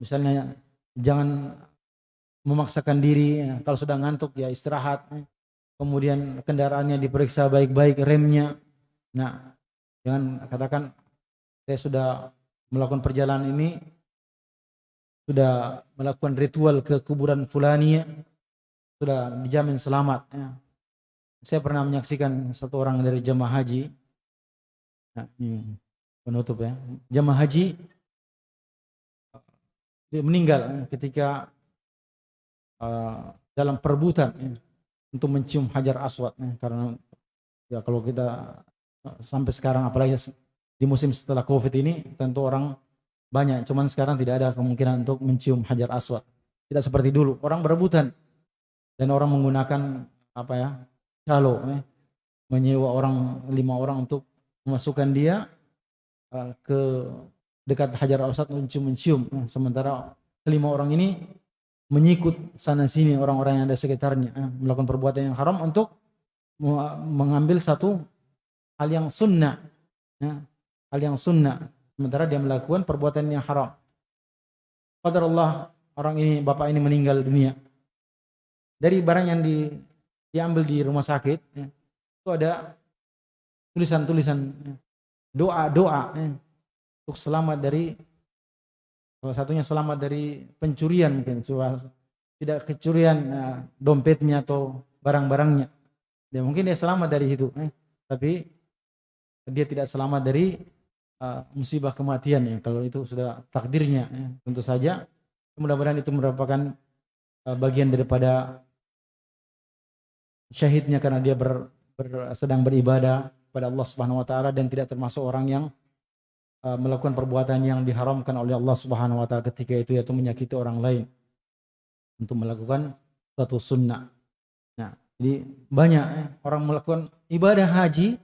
misalnya jangan memaksakan diri ya. kalau sudah ngantuk ya istirahat kemudian kendaraannya diperiksa baik-baik remnya nah jangan katakan saya sudah melakukan perjalanan ini sudah melakukan ritual ke kuburan fulani sudah dijamin selamat. Ya. Saya pernah menyaksikan satu orang dari jemaah haji, nah, ini penutup ya, jemaah haji dia meninggal ketika uh, dalam perebutan ya, untuk mencium hajar aswad ya, karena Ya kalau kita sampai sekarang apalagi di musim setelah Covid ini tentu orang banyak, cuman sekarang tidak ada kemungkinan untuk mencium hajar aswad. Tidak seperti dulu, orang berebutan dan orang menggunakan apa ya calo, eh, menyewa orang lima orang untuk memasukkan dia uh, ke dekat hajar aswad untuk mencium. Eh, sementara kelima orang ini menyikut sana sini orang-orang yang ada sekitarnya, eh, melakukan perbuatan yang haram untuk mengambil satu hal yang sunnah, ya, hal yang sunnah Sementara dia melakukan perbuatan yang haram. Qadar Allah orang ini, bapak ini meninggal dunia. Dari barang yang di, diambil di rumah sakit, ya, itu ada tulisan-tulisan ya, doa-doa ya, untuk selamat dari salah satunya selamat dari pencurian mungkin tidak kecurian ya, dompetnya atau barang-barangnya. Ya mungkin dia selamat dari itu, eh, tapi dia tidak selamat dari uh, musibah kematian ya kalau itu sudah takdirnya ya. tentu saja mudah-mudahan itu merupakan uh, bagian daripada syahidnya karena dia ber, ber, sedang beribadah pada Allah Subhanahu wa taala dan tidak termasuk orang yang uh, melakukan perbuatan yang diharamkan oleh Allah Subhanahu wa taala ketika itu yaitu menyakiti orang lain untuk melakukan suatu sunnah. Nah, jadi banyak eh, orang melakukan ibadah haji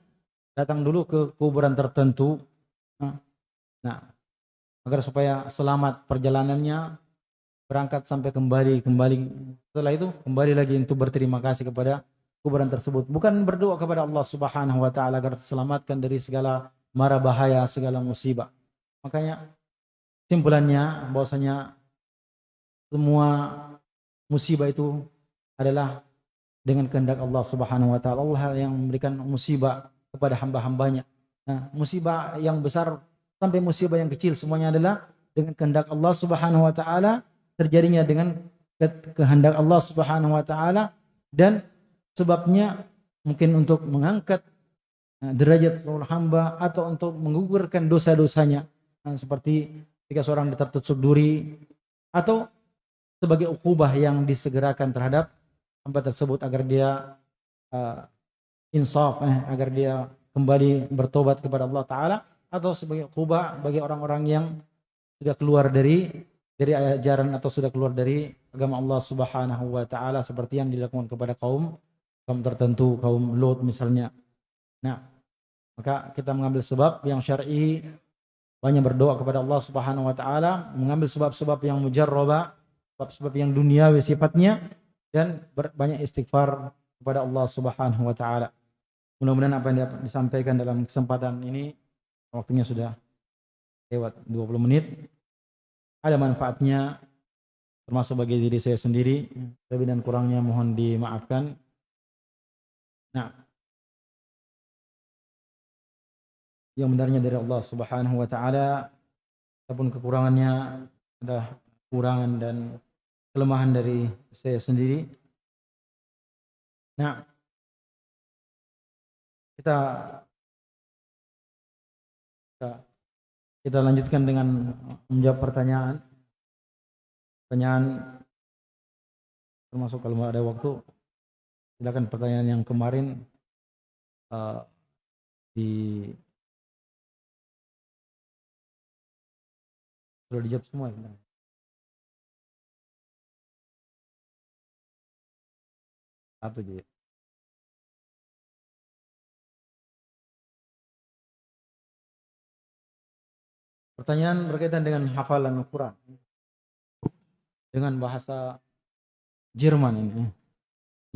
datang dulu ke kuburan tertentu Nah, agar supaya selamat perjalanannya berangkat sampai kembali kembali setelah itu kembali lagi untuk berterima kasih kepada kuburan tersebut. Bukan berdoa kepada Allah Subhanahu wa taala agar selamatkan dari segala mara bahaya segala musibah. Makanya simpulannya bahwasanya semua musibah itu adalah dengan kehendak Allah Subhanahu wa taala. Allah yang memberikan musibah kepada hamba-hambanya Nah, musibah yang besar sampai musibah yang kecil semuanya adalah dengan kehendak Allah Subhanahu wa taala, terjadinya dengan kehendak Allah Subhanahu wa taala dan sebabnya mungkin untuk mengangkat nah, derajat seluruh hamba atau untuk menggugurkan dosa-dosanya. Nah, seperti ketika seorang tertutup duri atau sebagai ukubah yang disegerakan terhadap hamba tersebut agar dia uh, insaf eh, agar dia kembali bertobat kepada Allah Ta'ala atau sebagai kubah bagi orang-orang yang sudah keluar dari dari ajaran atau sudah keluar dari agama Allah Subhanahu wa taala seperti yang dilakukan kepada kaum kaum tertentu, kaum Lut misalnya. Nah, maka kita mengambil sebab yang syar'i banyak berdoa kepada Allah Subhanahu wa taala, mengambil sebab-sebab yang mujarraba, sebab-sebab yang duniawi sifatnya dan banyak istighfar kepada Allah Subhanahu wa taala. Mudah-mudahan apa yang disampaikan dalam kesempatan ini waktunya sudah lewat 20 menit. Ada manfaatnya termasuk bagi diri saya sendiri. Lebih dan kurangnya mohon dimaafkan. Nah, yang benarnya dari Allah Subhanahu wa taala ataupun kekurangannya ada kekurangan dan kelemahan dari saya sendiri. Nah, kita kita, lanjutkan dengan menjawab pertanyaan. Pertanyaan termasuk kalau ada waktu silakan pertanyaan yang kemarin uh, di sudah dijawab semua ya. Satu aja. Pertanyaan berkaitan dengan hafalan Al-Quran. Dengan bahasa Jerman ini.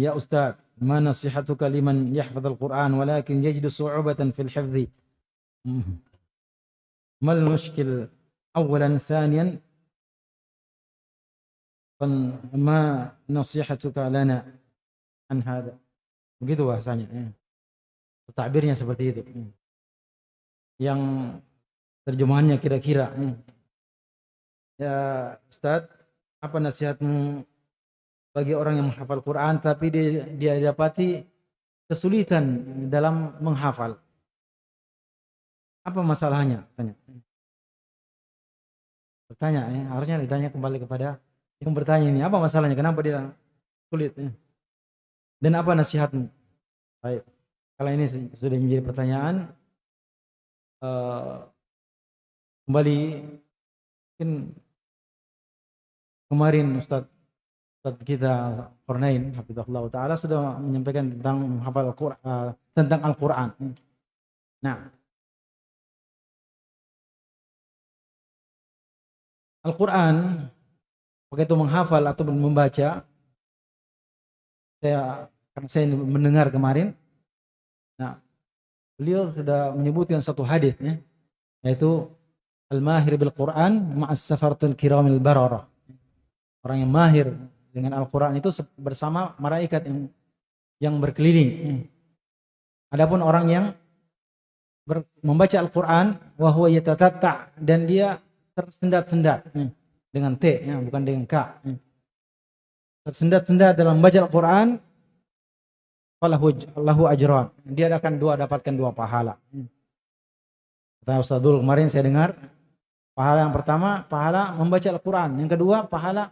Ya Ustaz, ma nasihatuka liman yahfad Al-Quran walakin yajidu su'ubatan fil hifzi. Mal mushkil awalan thaniyan ma nasihatuka lana an hada. Begitu bahasanya. Takbirnya seperti itu. Yang terjemahannya kira-kira. Hmm. Ya Ustaz, apa nasihatmu bagi orang yang menghafal Quran tapi dia, dia dapati kesulitan dalam menghafal? Apa masalahnya? Tanya. Bertanya, ya. harusnya ditanya kembali kepada yang bertanya ini. Apa masalahnya? Kenapa dia sulit? Ya? Dan apa nasihatmu? Baik. Kalau ini sudah menjadi pertanyaan, uh, kembali mungkin kemarin Ustaz Ustaz kita Qurnain Hafizahullah Ta'ala sudah menyampaikan tentang hafal Al-Quran uh, tentang Al-Quran. Nah, Al-Quran begitu menghafal atau membaca saya karena saya mendengar kemarin nah beliau sudah menyebutkan satu hadis ya yaitu al-mahir bil Quran ma'as safaratul kiramil barara. Orang yang mahir dengan Al-Quran itu bersama malaikat yang yang berkeliling. Adapun orang yang ber, membaca Al-Quran wahwa yatatatta dan dia tersendat-sendat dengan T ya, bukan dengan K tersendat-sendat dalam membaca Al-Quran falahu ajran. Dia akan dua dapatkan dua pahala. Kata Ustazul kemarin saya dengar pahala yang pertama pahala membaca Al-Quran. Yang kedua pahala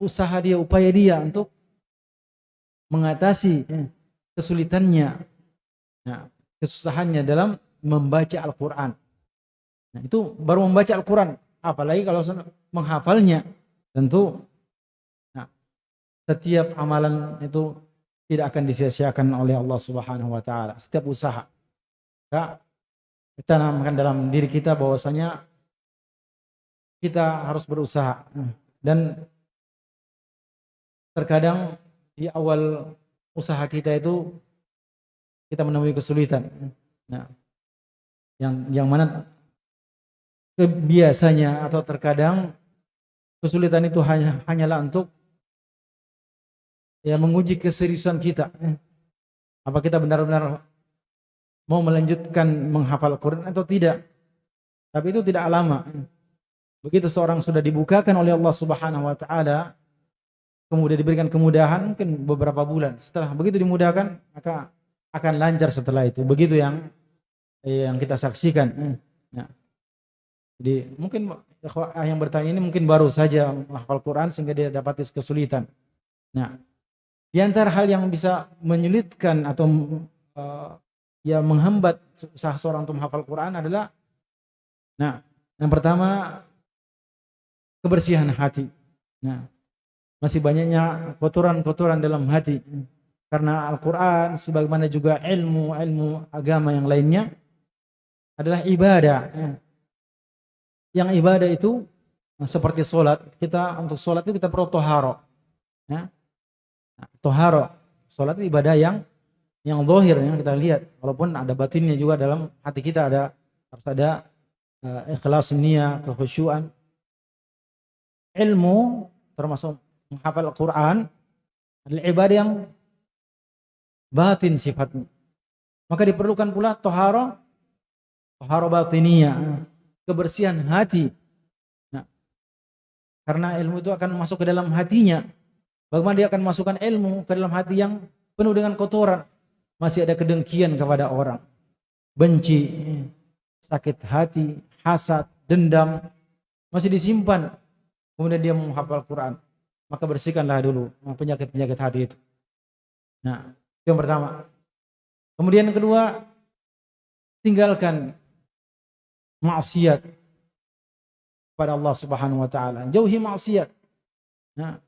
usaha dia upaya dia untuk mengatasi kesulitannya nah, kesusahannya dalam membaca Al-Quran. Nah, itu baru membaca Al-Quran. Apalagi kalau menghafalnya tentu nah, setiap amalan itu tidak akan disia-siakan oleh Allah Subhanahu wa taala. Setiap usaha. Ya, kita namakan dalam diri kita bahwasanya kita harus berusaha dan terkadang di awal usaha kita itu kita menemui kesulitan nah yang yang mana biasanya atau terkadang kesulitan itu hanya hanyalah untuk ya menguji keseriusan kita. Apa kita benar-benar mau melanjutkan menghafal Quran atau tidak? Tapi itu tidak lama. Begitu seorang sudah dibukakan oleh Allah Subhanahu wa taala, kemudian diberikan kemudahan mungkin beberapa bulan. Setelah begitu dimudahkan, maka akan lancar setelah itu. Begitu yang yang kita saksikan. Nah. Jadi mungkin yang bertanya ini mungkin baru saja menghafal Quran sehingga dia dapat kesulitan. Nah, di antara hal yang bisa menyulitkan atau uh, ya menghambat usaha seorang untuk menghafal Quran adalah nah, yang pertama kebersihan hati. Nah, masih banyaknya kotoran-kotoran dalam hati karena Al-Qur'an sebagaimana juga ilmu-ilmu agama yang lainnya adalah ibadah. Ya yang ibadah itu nah, seperti sholat kita untuk sholat itu kita perlu toharo ya toharo sholat itu ibadah yang yang zahir yang kita lihat walaupun ada batinnya juga dalam hati kita ada harus ada uh, ikhlas niat kekhusyuan ilmu termasuk menghafal Al-Quran adalah ibadah yang batin sifatnya maka diperlukan pula toharo toharo batiniyah kebersihan hati. Nah, karena ilmu itu akan masuk ke dalam hatinya. Bagaimana dia akan masukkan ilmu ke dalam hati yang penuh dengan kotoran. Masih ada kedengkian kepada orang. Benci, sakit hati, hasad, dendam. Masih disimpan. Kemudian dia menghafal Quran. Maka bersihkanlah dulu penyakit-penyakit hati itu. Nah, itu yang pertama. Kemudian yang kedua, tinggalkan maksiat pada Allah Subhanahu wa taala. Jauhi maksiat. Nah,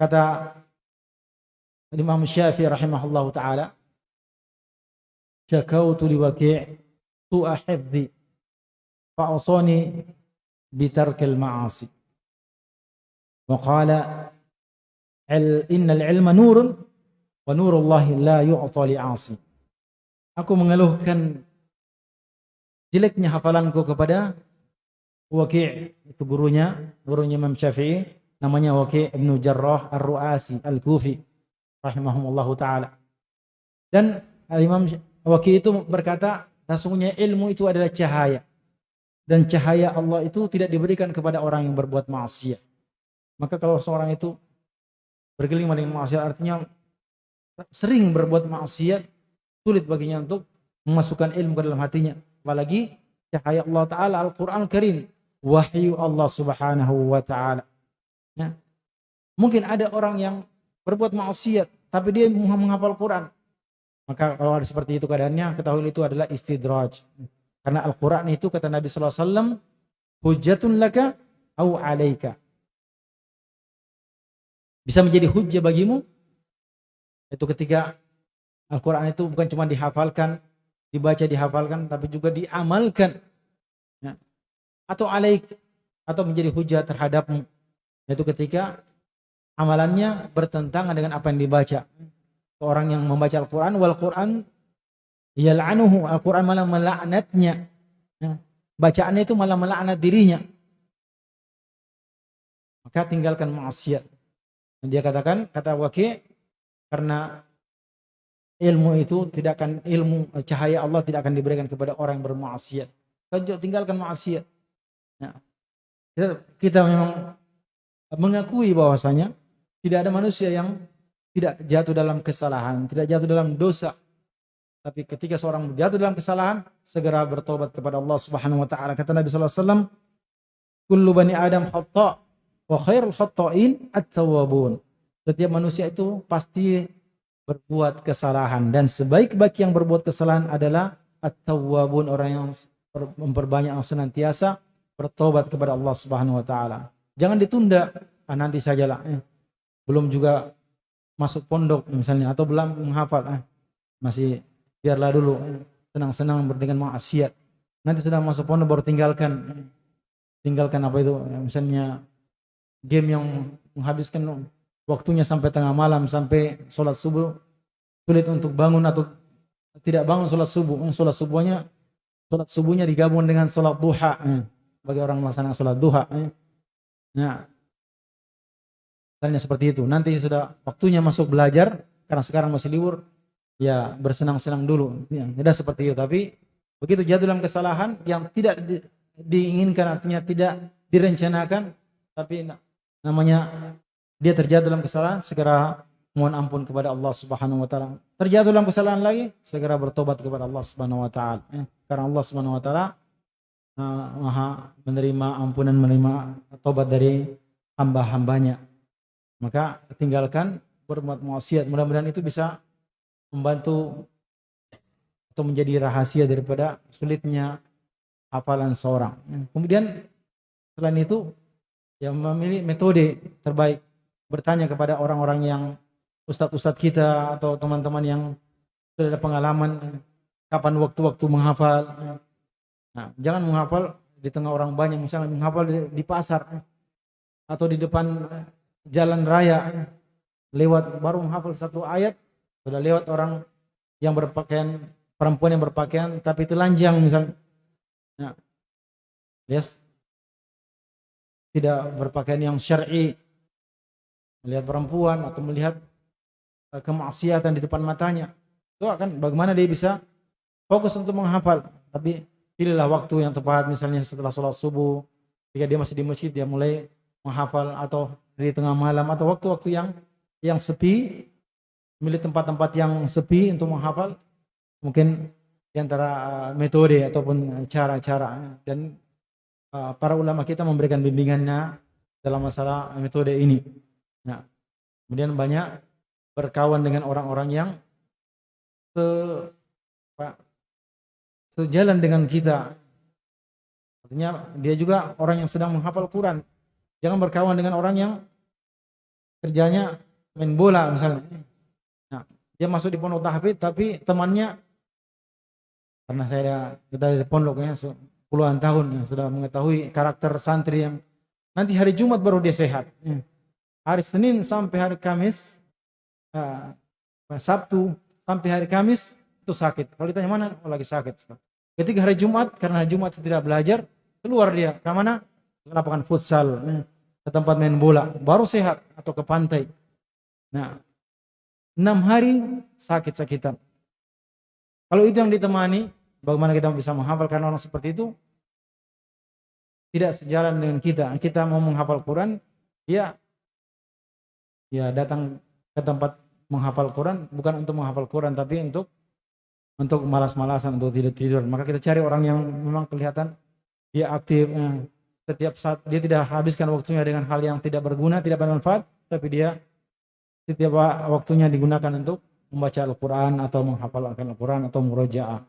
kata Imam Syafi'i rahimahullah taala, "Syakautu li Waqi' su'a hifdhi fa'asani bitarkil ma'asi." Wa qala innal ilma nurun wa nurullahi la yu'ta li'asi. Aku mengeluhkan jeleknya hafalanku kepada Waqi' itu gurunya, gurunya Imam Syafi'i, namanya Waqi' Ibnu Jarrah Ar-Ru'asi Al-Kufi rahimahumullahu taala. Dan Imam Waqi' itu berkata, sesungguhnya ilmu itu adalah cahaya. Dan cahaya Allah itu tidak diberikan kepada orang yang berbuat maksiat. Maka kalau seorang itu bergelimang dengan maksiat artinya sering berbuat maksiat, sulit baginya untuk memasukkan ilmu ke dalam hatinya apalagi cahaya Allah Ta'ala Al-Quran Karim wahyu Allah Subhanahu wa Ta'ala ya. mungkin ada orang yang berbuat maksiat tapi dia menghafal Quran Maka kalau ada seperti itu keadaannya, ketahui itu adalah istidraj. Karena Al-Quran itu kata Nabi SAW, hujatun laka au alaika. Bisa menjadi hujah bagimu, itu ketika Al-Quran itu bukan cuma dihafalkan, dibaca, dihafalkan, tapi juga diamalkan. Ya. Atau alaik, atau menjadi hujah terhadapmu. Itu ketika amalannya bertentangan dengan apa yang dibaca. Orang yang membaca Al-Quran, wal Quran yal'anuhu, Al-Quran malah melaknatnya. Ya. Bacaannya itu malah melaknat dirinya. Maka tinggalkan maksiat. Dia katakan, kata Waqi, karena ilmu itu tidak akan ilmu cahaya Allah tidak akan diberikan kepada orang yang bermaksiat. Tinggalkan maksiat. Ya. Kita memang mengakui bahwasanya tidak ada manusia yang tidak jatuh dalam kesalahan, tidak jatuh dalam dosa. Tapi ketika seorang jatuh dalam kesalahan, segera bertobat kepada Allah Subhanahu wa taala. Kata Nabi sallallahu alaihi wasallam, "Kullu bani Adam khata' wa khairul khata'in at-tawwabun." Setiap manusia itu pasti berbuat kesalahan dan sebaik-baik yang berbuat kesalahan adalah at-tawwabun, orang yang memperbanyak senantiasa bertobat kepada Allah Subhanahu wa taala. Jangan ditunda, ah, nanti sajalah. Eh, belum juga masuk pondok misalnya atau belum menghafal ah, masih biarlah dulu senang-senang dengan maksiat. Nanti sudah masuk pondok baru tinggalkan. Tinggalkan apa itu? Misalnya game yang menghabiskan waktunya sampai tengah malam sampai sholat subuh sulit untuk bangun atau tidak bangun sholat subuh. Sholat subuhnya sholat subuhnya digabung dengan sholat duha eh, bagi orang melaksanakan sholat duha eh. nah Misalnya seperti itu. Nanti sudah waktunya masuk belajar, karena sekarang masih libur, ya bersenang-senang dulu. Ya, tidak seperti itu. Tapi begitu jatuh dalam kesalahan yang tidak di, diinginkan, artinya tidak direncanakan, tapi namanya dia terjatuh dalam kesalahan, segera mohon ampun kepada Allah Subhanahu wa taala. Terjatuh dalam kesalahan lagi, segera bertobat kepada Allah Subhanahu wa taala. Ya, karena Allah Subhanahu wa taala uh, Maha menerima ampunan, menerima tobat dari hamba-hambanya. Maka tinggalkan berbuat maksiat. Mudah-mudahan itu bisa membantu atau menjadi rahasia daripada sulitnya hafalan seorang. Kemudian selain itu yang memilih metode terbaik bertanya kepada orang-orang yang ustadz-ustadz kita atau teman-teman yang sudah ada pengalaman kapan waktu-waktu menghafal. Nah, jangan menghafal di tengah orang banyak, misalnya menghafal di, di pasar atau di depan jalan raya lewat baru menghafal satu ayat sudah lewat orang yang berpakaian perempuan yang berpakaian tapi telanjang misalnya ya. yes. tidak berpakaian yang syar'i melihat perempuan atau melihat uh, kemaksiatan di depan matanya itu akan bagaimana dia bisa fokus untuk menghafal tapi pilihlah waktu yang tepat misalnya setelah sholat subuh jika dia masih di masjid dia mulai menghafal atau di tengah malam atau waktu-waktu yang yang sepi, milih tempat-tempat yang sepi untuk menghafal, mungkin di antara uh, metode ataupun cara-cara dan uh, para ulama kita memberikan bimbingannya dalam masalah metode ini. Nah, kemudian banyak berkawan dengan orang-orang yang se, apa, sejalan dengan kita. Artinya dia juga orang yang sedang menghafal Quran. Jangan berkawan dengan orang yang kerjanya main bola misalnya. Nah, dia masuk di pondok tahfidz tapi temannya karena saya kita di pondoknya puluhan tahun ya, sudah mengetahui karakter santri yang nanti hari Jumat baru dia sehat. Ya. Hari Senin sampai hari Kamis, uh, Sabtu sampai hari Kamis itu sakit. Kalau ditanya mana, oh, lagi sakit. Ketika hari Jumat, karena Jumat tidak belajar, keluar dia ke mana? Lapangan futsal. Ya ke tempat main bola, baru sehat atau ke pantai. Nah, enam hari sakit-sakitan. Kalau itu yang ditemani, bagaimana kita bisa menghafal karena orang seperti itu tidak sejalan dengan kita. Kita mau menghafal Quran, ya ya datang ke tempat menghafal Quran bukan untuk menghafal Quran tapi untuk untuk malas-malasan untuk tidur tidur. Maka kita cari orang yang memang kelihatan dia aktif, eh, setiap saat dia tidak habiskan waktunya dengan hal yang tidak berguna, tidak bermanfaat, tapi dia setiap waktunya digunakan untuk membaca Al-Quran atau menghafalkan Al-Quran atau murojaah.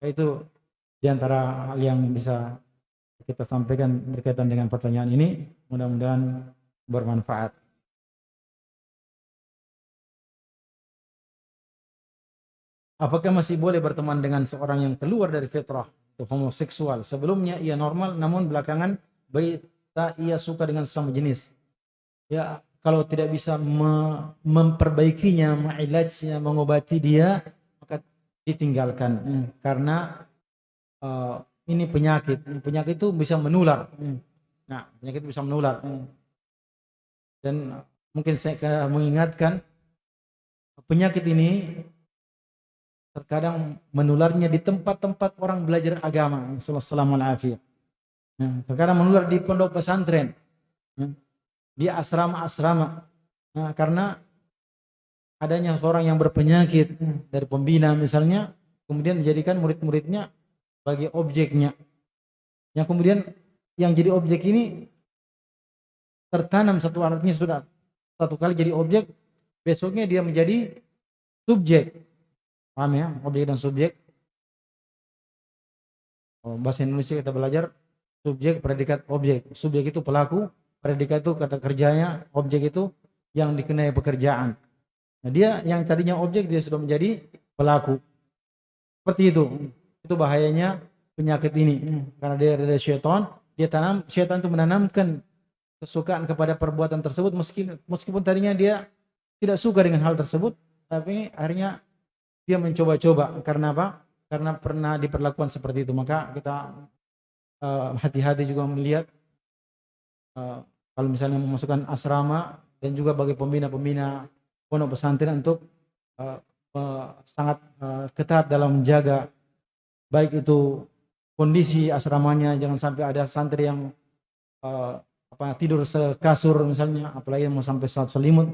Itu di antara hal yang bisa kita sampaikan berkaitan dengan pertanyaan ini. Mudah-mudahan bermanfaat. Apakah masih boleh berteman dengan seorang yang keluar dari fitrah atau homoseksual? Sebelumnya ia normal, namun belakangan berita ia suka dengan sesama jenis. Ya, kalau tidak bisa me memperbaikinya, mengilajnya, mengobati dia, maka ditinggalkan. Hmm. Karena uh, ini penyakit. Penyakit itu bisa menular. Hmm. Nah, penyakit bisa menular. Hmm. Dan mungkin saya mengingatkan penyakit ini terkadang menularnya di tempat-tempat orang belajar agama. Assalamualaikum. Ya, terkadang menular di pondok pesantren, ya, di asrama-asrama. Nah, karena adanya seorang yang berpenyakit dari pembina misalnya, kemudian menjadikan murid-muridnya sebagai objeknya. Yang kemudian yang jadi objek ini tertanam satu artinya sudah satu kali jadi objek, besoknya dia menjadi subjek. Paham ya? Objek dan subjek. Oh, bahasa Indonesia kita belajar subjek, predikat, objek. Subjek itu pelaku, predikat itu kata kerjanya, objek itu yang dikenai pekerjaan. Nah, dia yang tadinya objek dia sudah menjadi pelaku. Seperti itu. Itu bahayanya penyakit ini. Karena dia ada syaitan, dia tanam syaitan itu menanamkan kesukaan kepada perbuatan tersebut meskipun meskipun tadinya dia tidak suka dengan hal tersebut, tapi akhirnya dia mencoba-coba karena apa? Karena pernah diperlakukan seperti itu. Maka kita hati-hati uh, juga melihat uh, kalau misalnya memasukkan asrama dan juga bagi pembina-pembina pondok pesantren untuk uh, uh, sangat uh, ketat dalam menjaga baik itu kondisi asramanya jangan sampai ada santri yang uh, apa tidur sekasur misalnya apalagi mau sampai saat selimut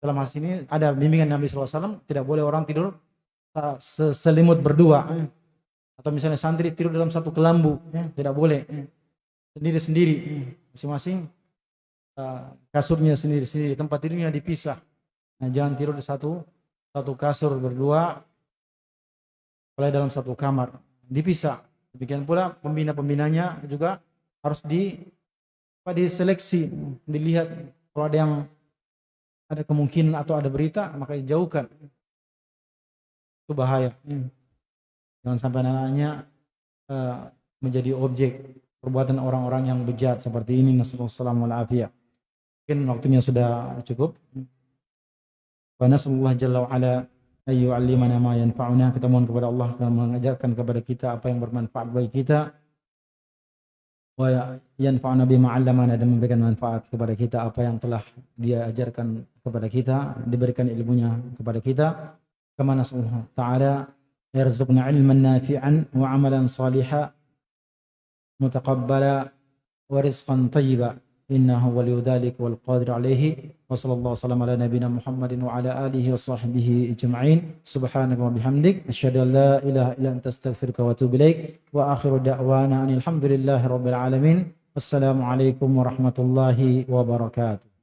dalam hal ini ada bimbingan Nabi SAW tidak boleh orang tidur selimut berdua eh. Atau misalnya santri tidur dalam satu kelambu eh. tidak boleh eh. sendiri-sendiri masing-masing kasurnya sendiri-sendiri tempat tidurnya dipisah nah jangan tidur di satu satu kasur berdua oleh dalam satu kamar dipisah demikian pula pembina-pembinanya juga harus di apa diseleksi dilihat kalau ada yang ada kemungkinan atau ada berita maka dijauhkan itu bahaya. Hmm. Jangan sampai anak-anaknya uh, menjadi objek perbuatan orang-orang yang bejat seperti ini. Nasehatullah Mungkin waktunya sudah cukup. karena semoga jalla ala ayu alimana ma yanfa'una. Kita mohon kepada Allah akan mengajarkan kepada kita apa yang bermanfaat bagi kita. Wa yanfa'una bima 'allamana dan memberikan manfaat kepada kita apa yang telah dia ajarkan kepada kita, diberikan ilmunya kepada kita. ke mana semua ta'ala تعالى يرزقنا علما نافعا وعملا صالحا متقبلا ورزقا طيبا. إنه ولي ذلك والقادر عليه. وصلى الله وسلم على نبينا محمد وعلى آله وصحبه أجمعين. سبحانك وبحمدك أشهد أن لا إله إلا أنت أستغفرك وأتوب إليك. وآخر دعوانا أن الحمد لله رب العالمين. والسلام عليكم ورحمة الله وبركاته.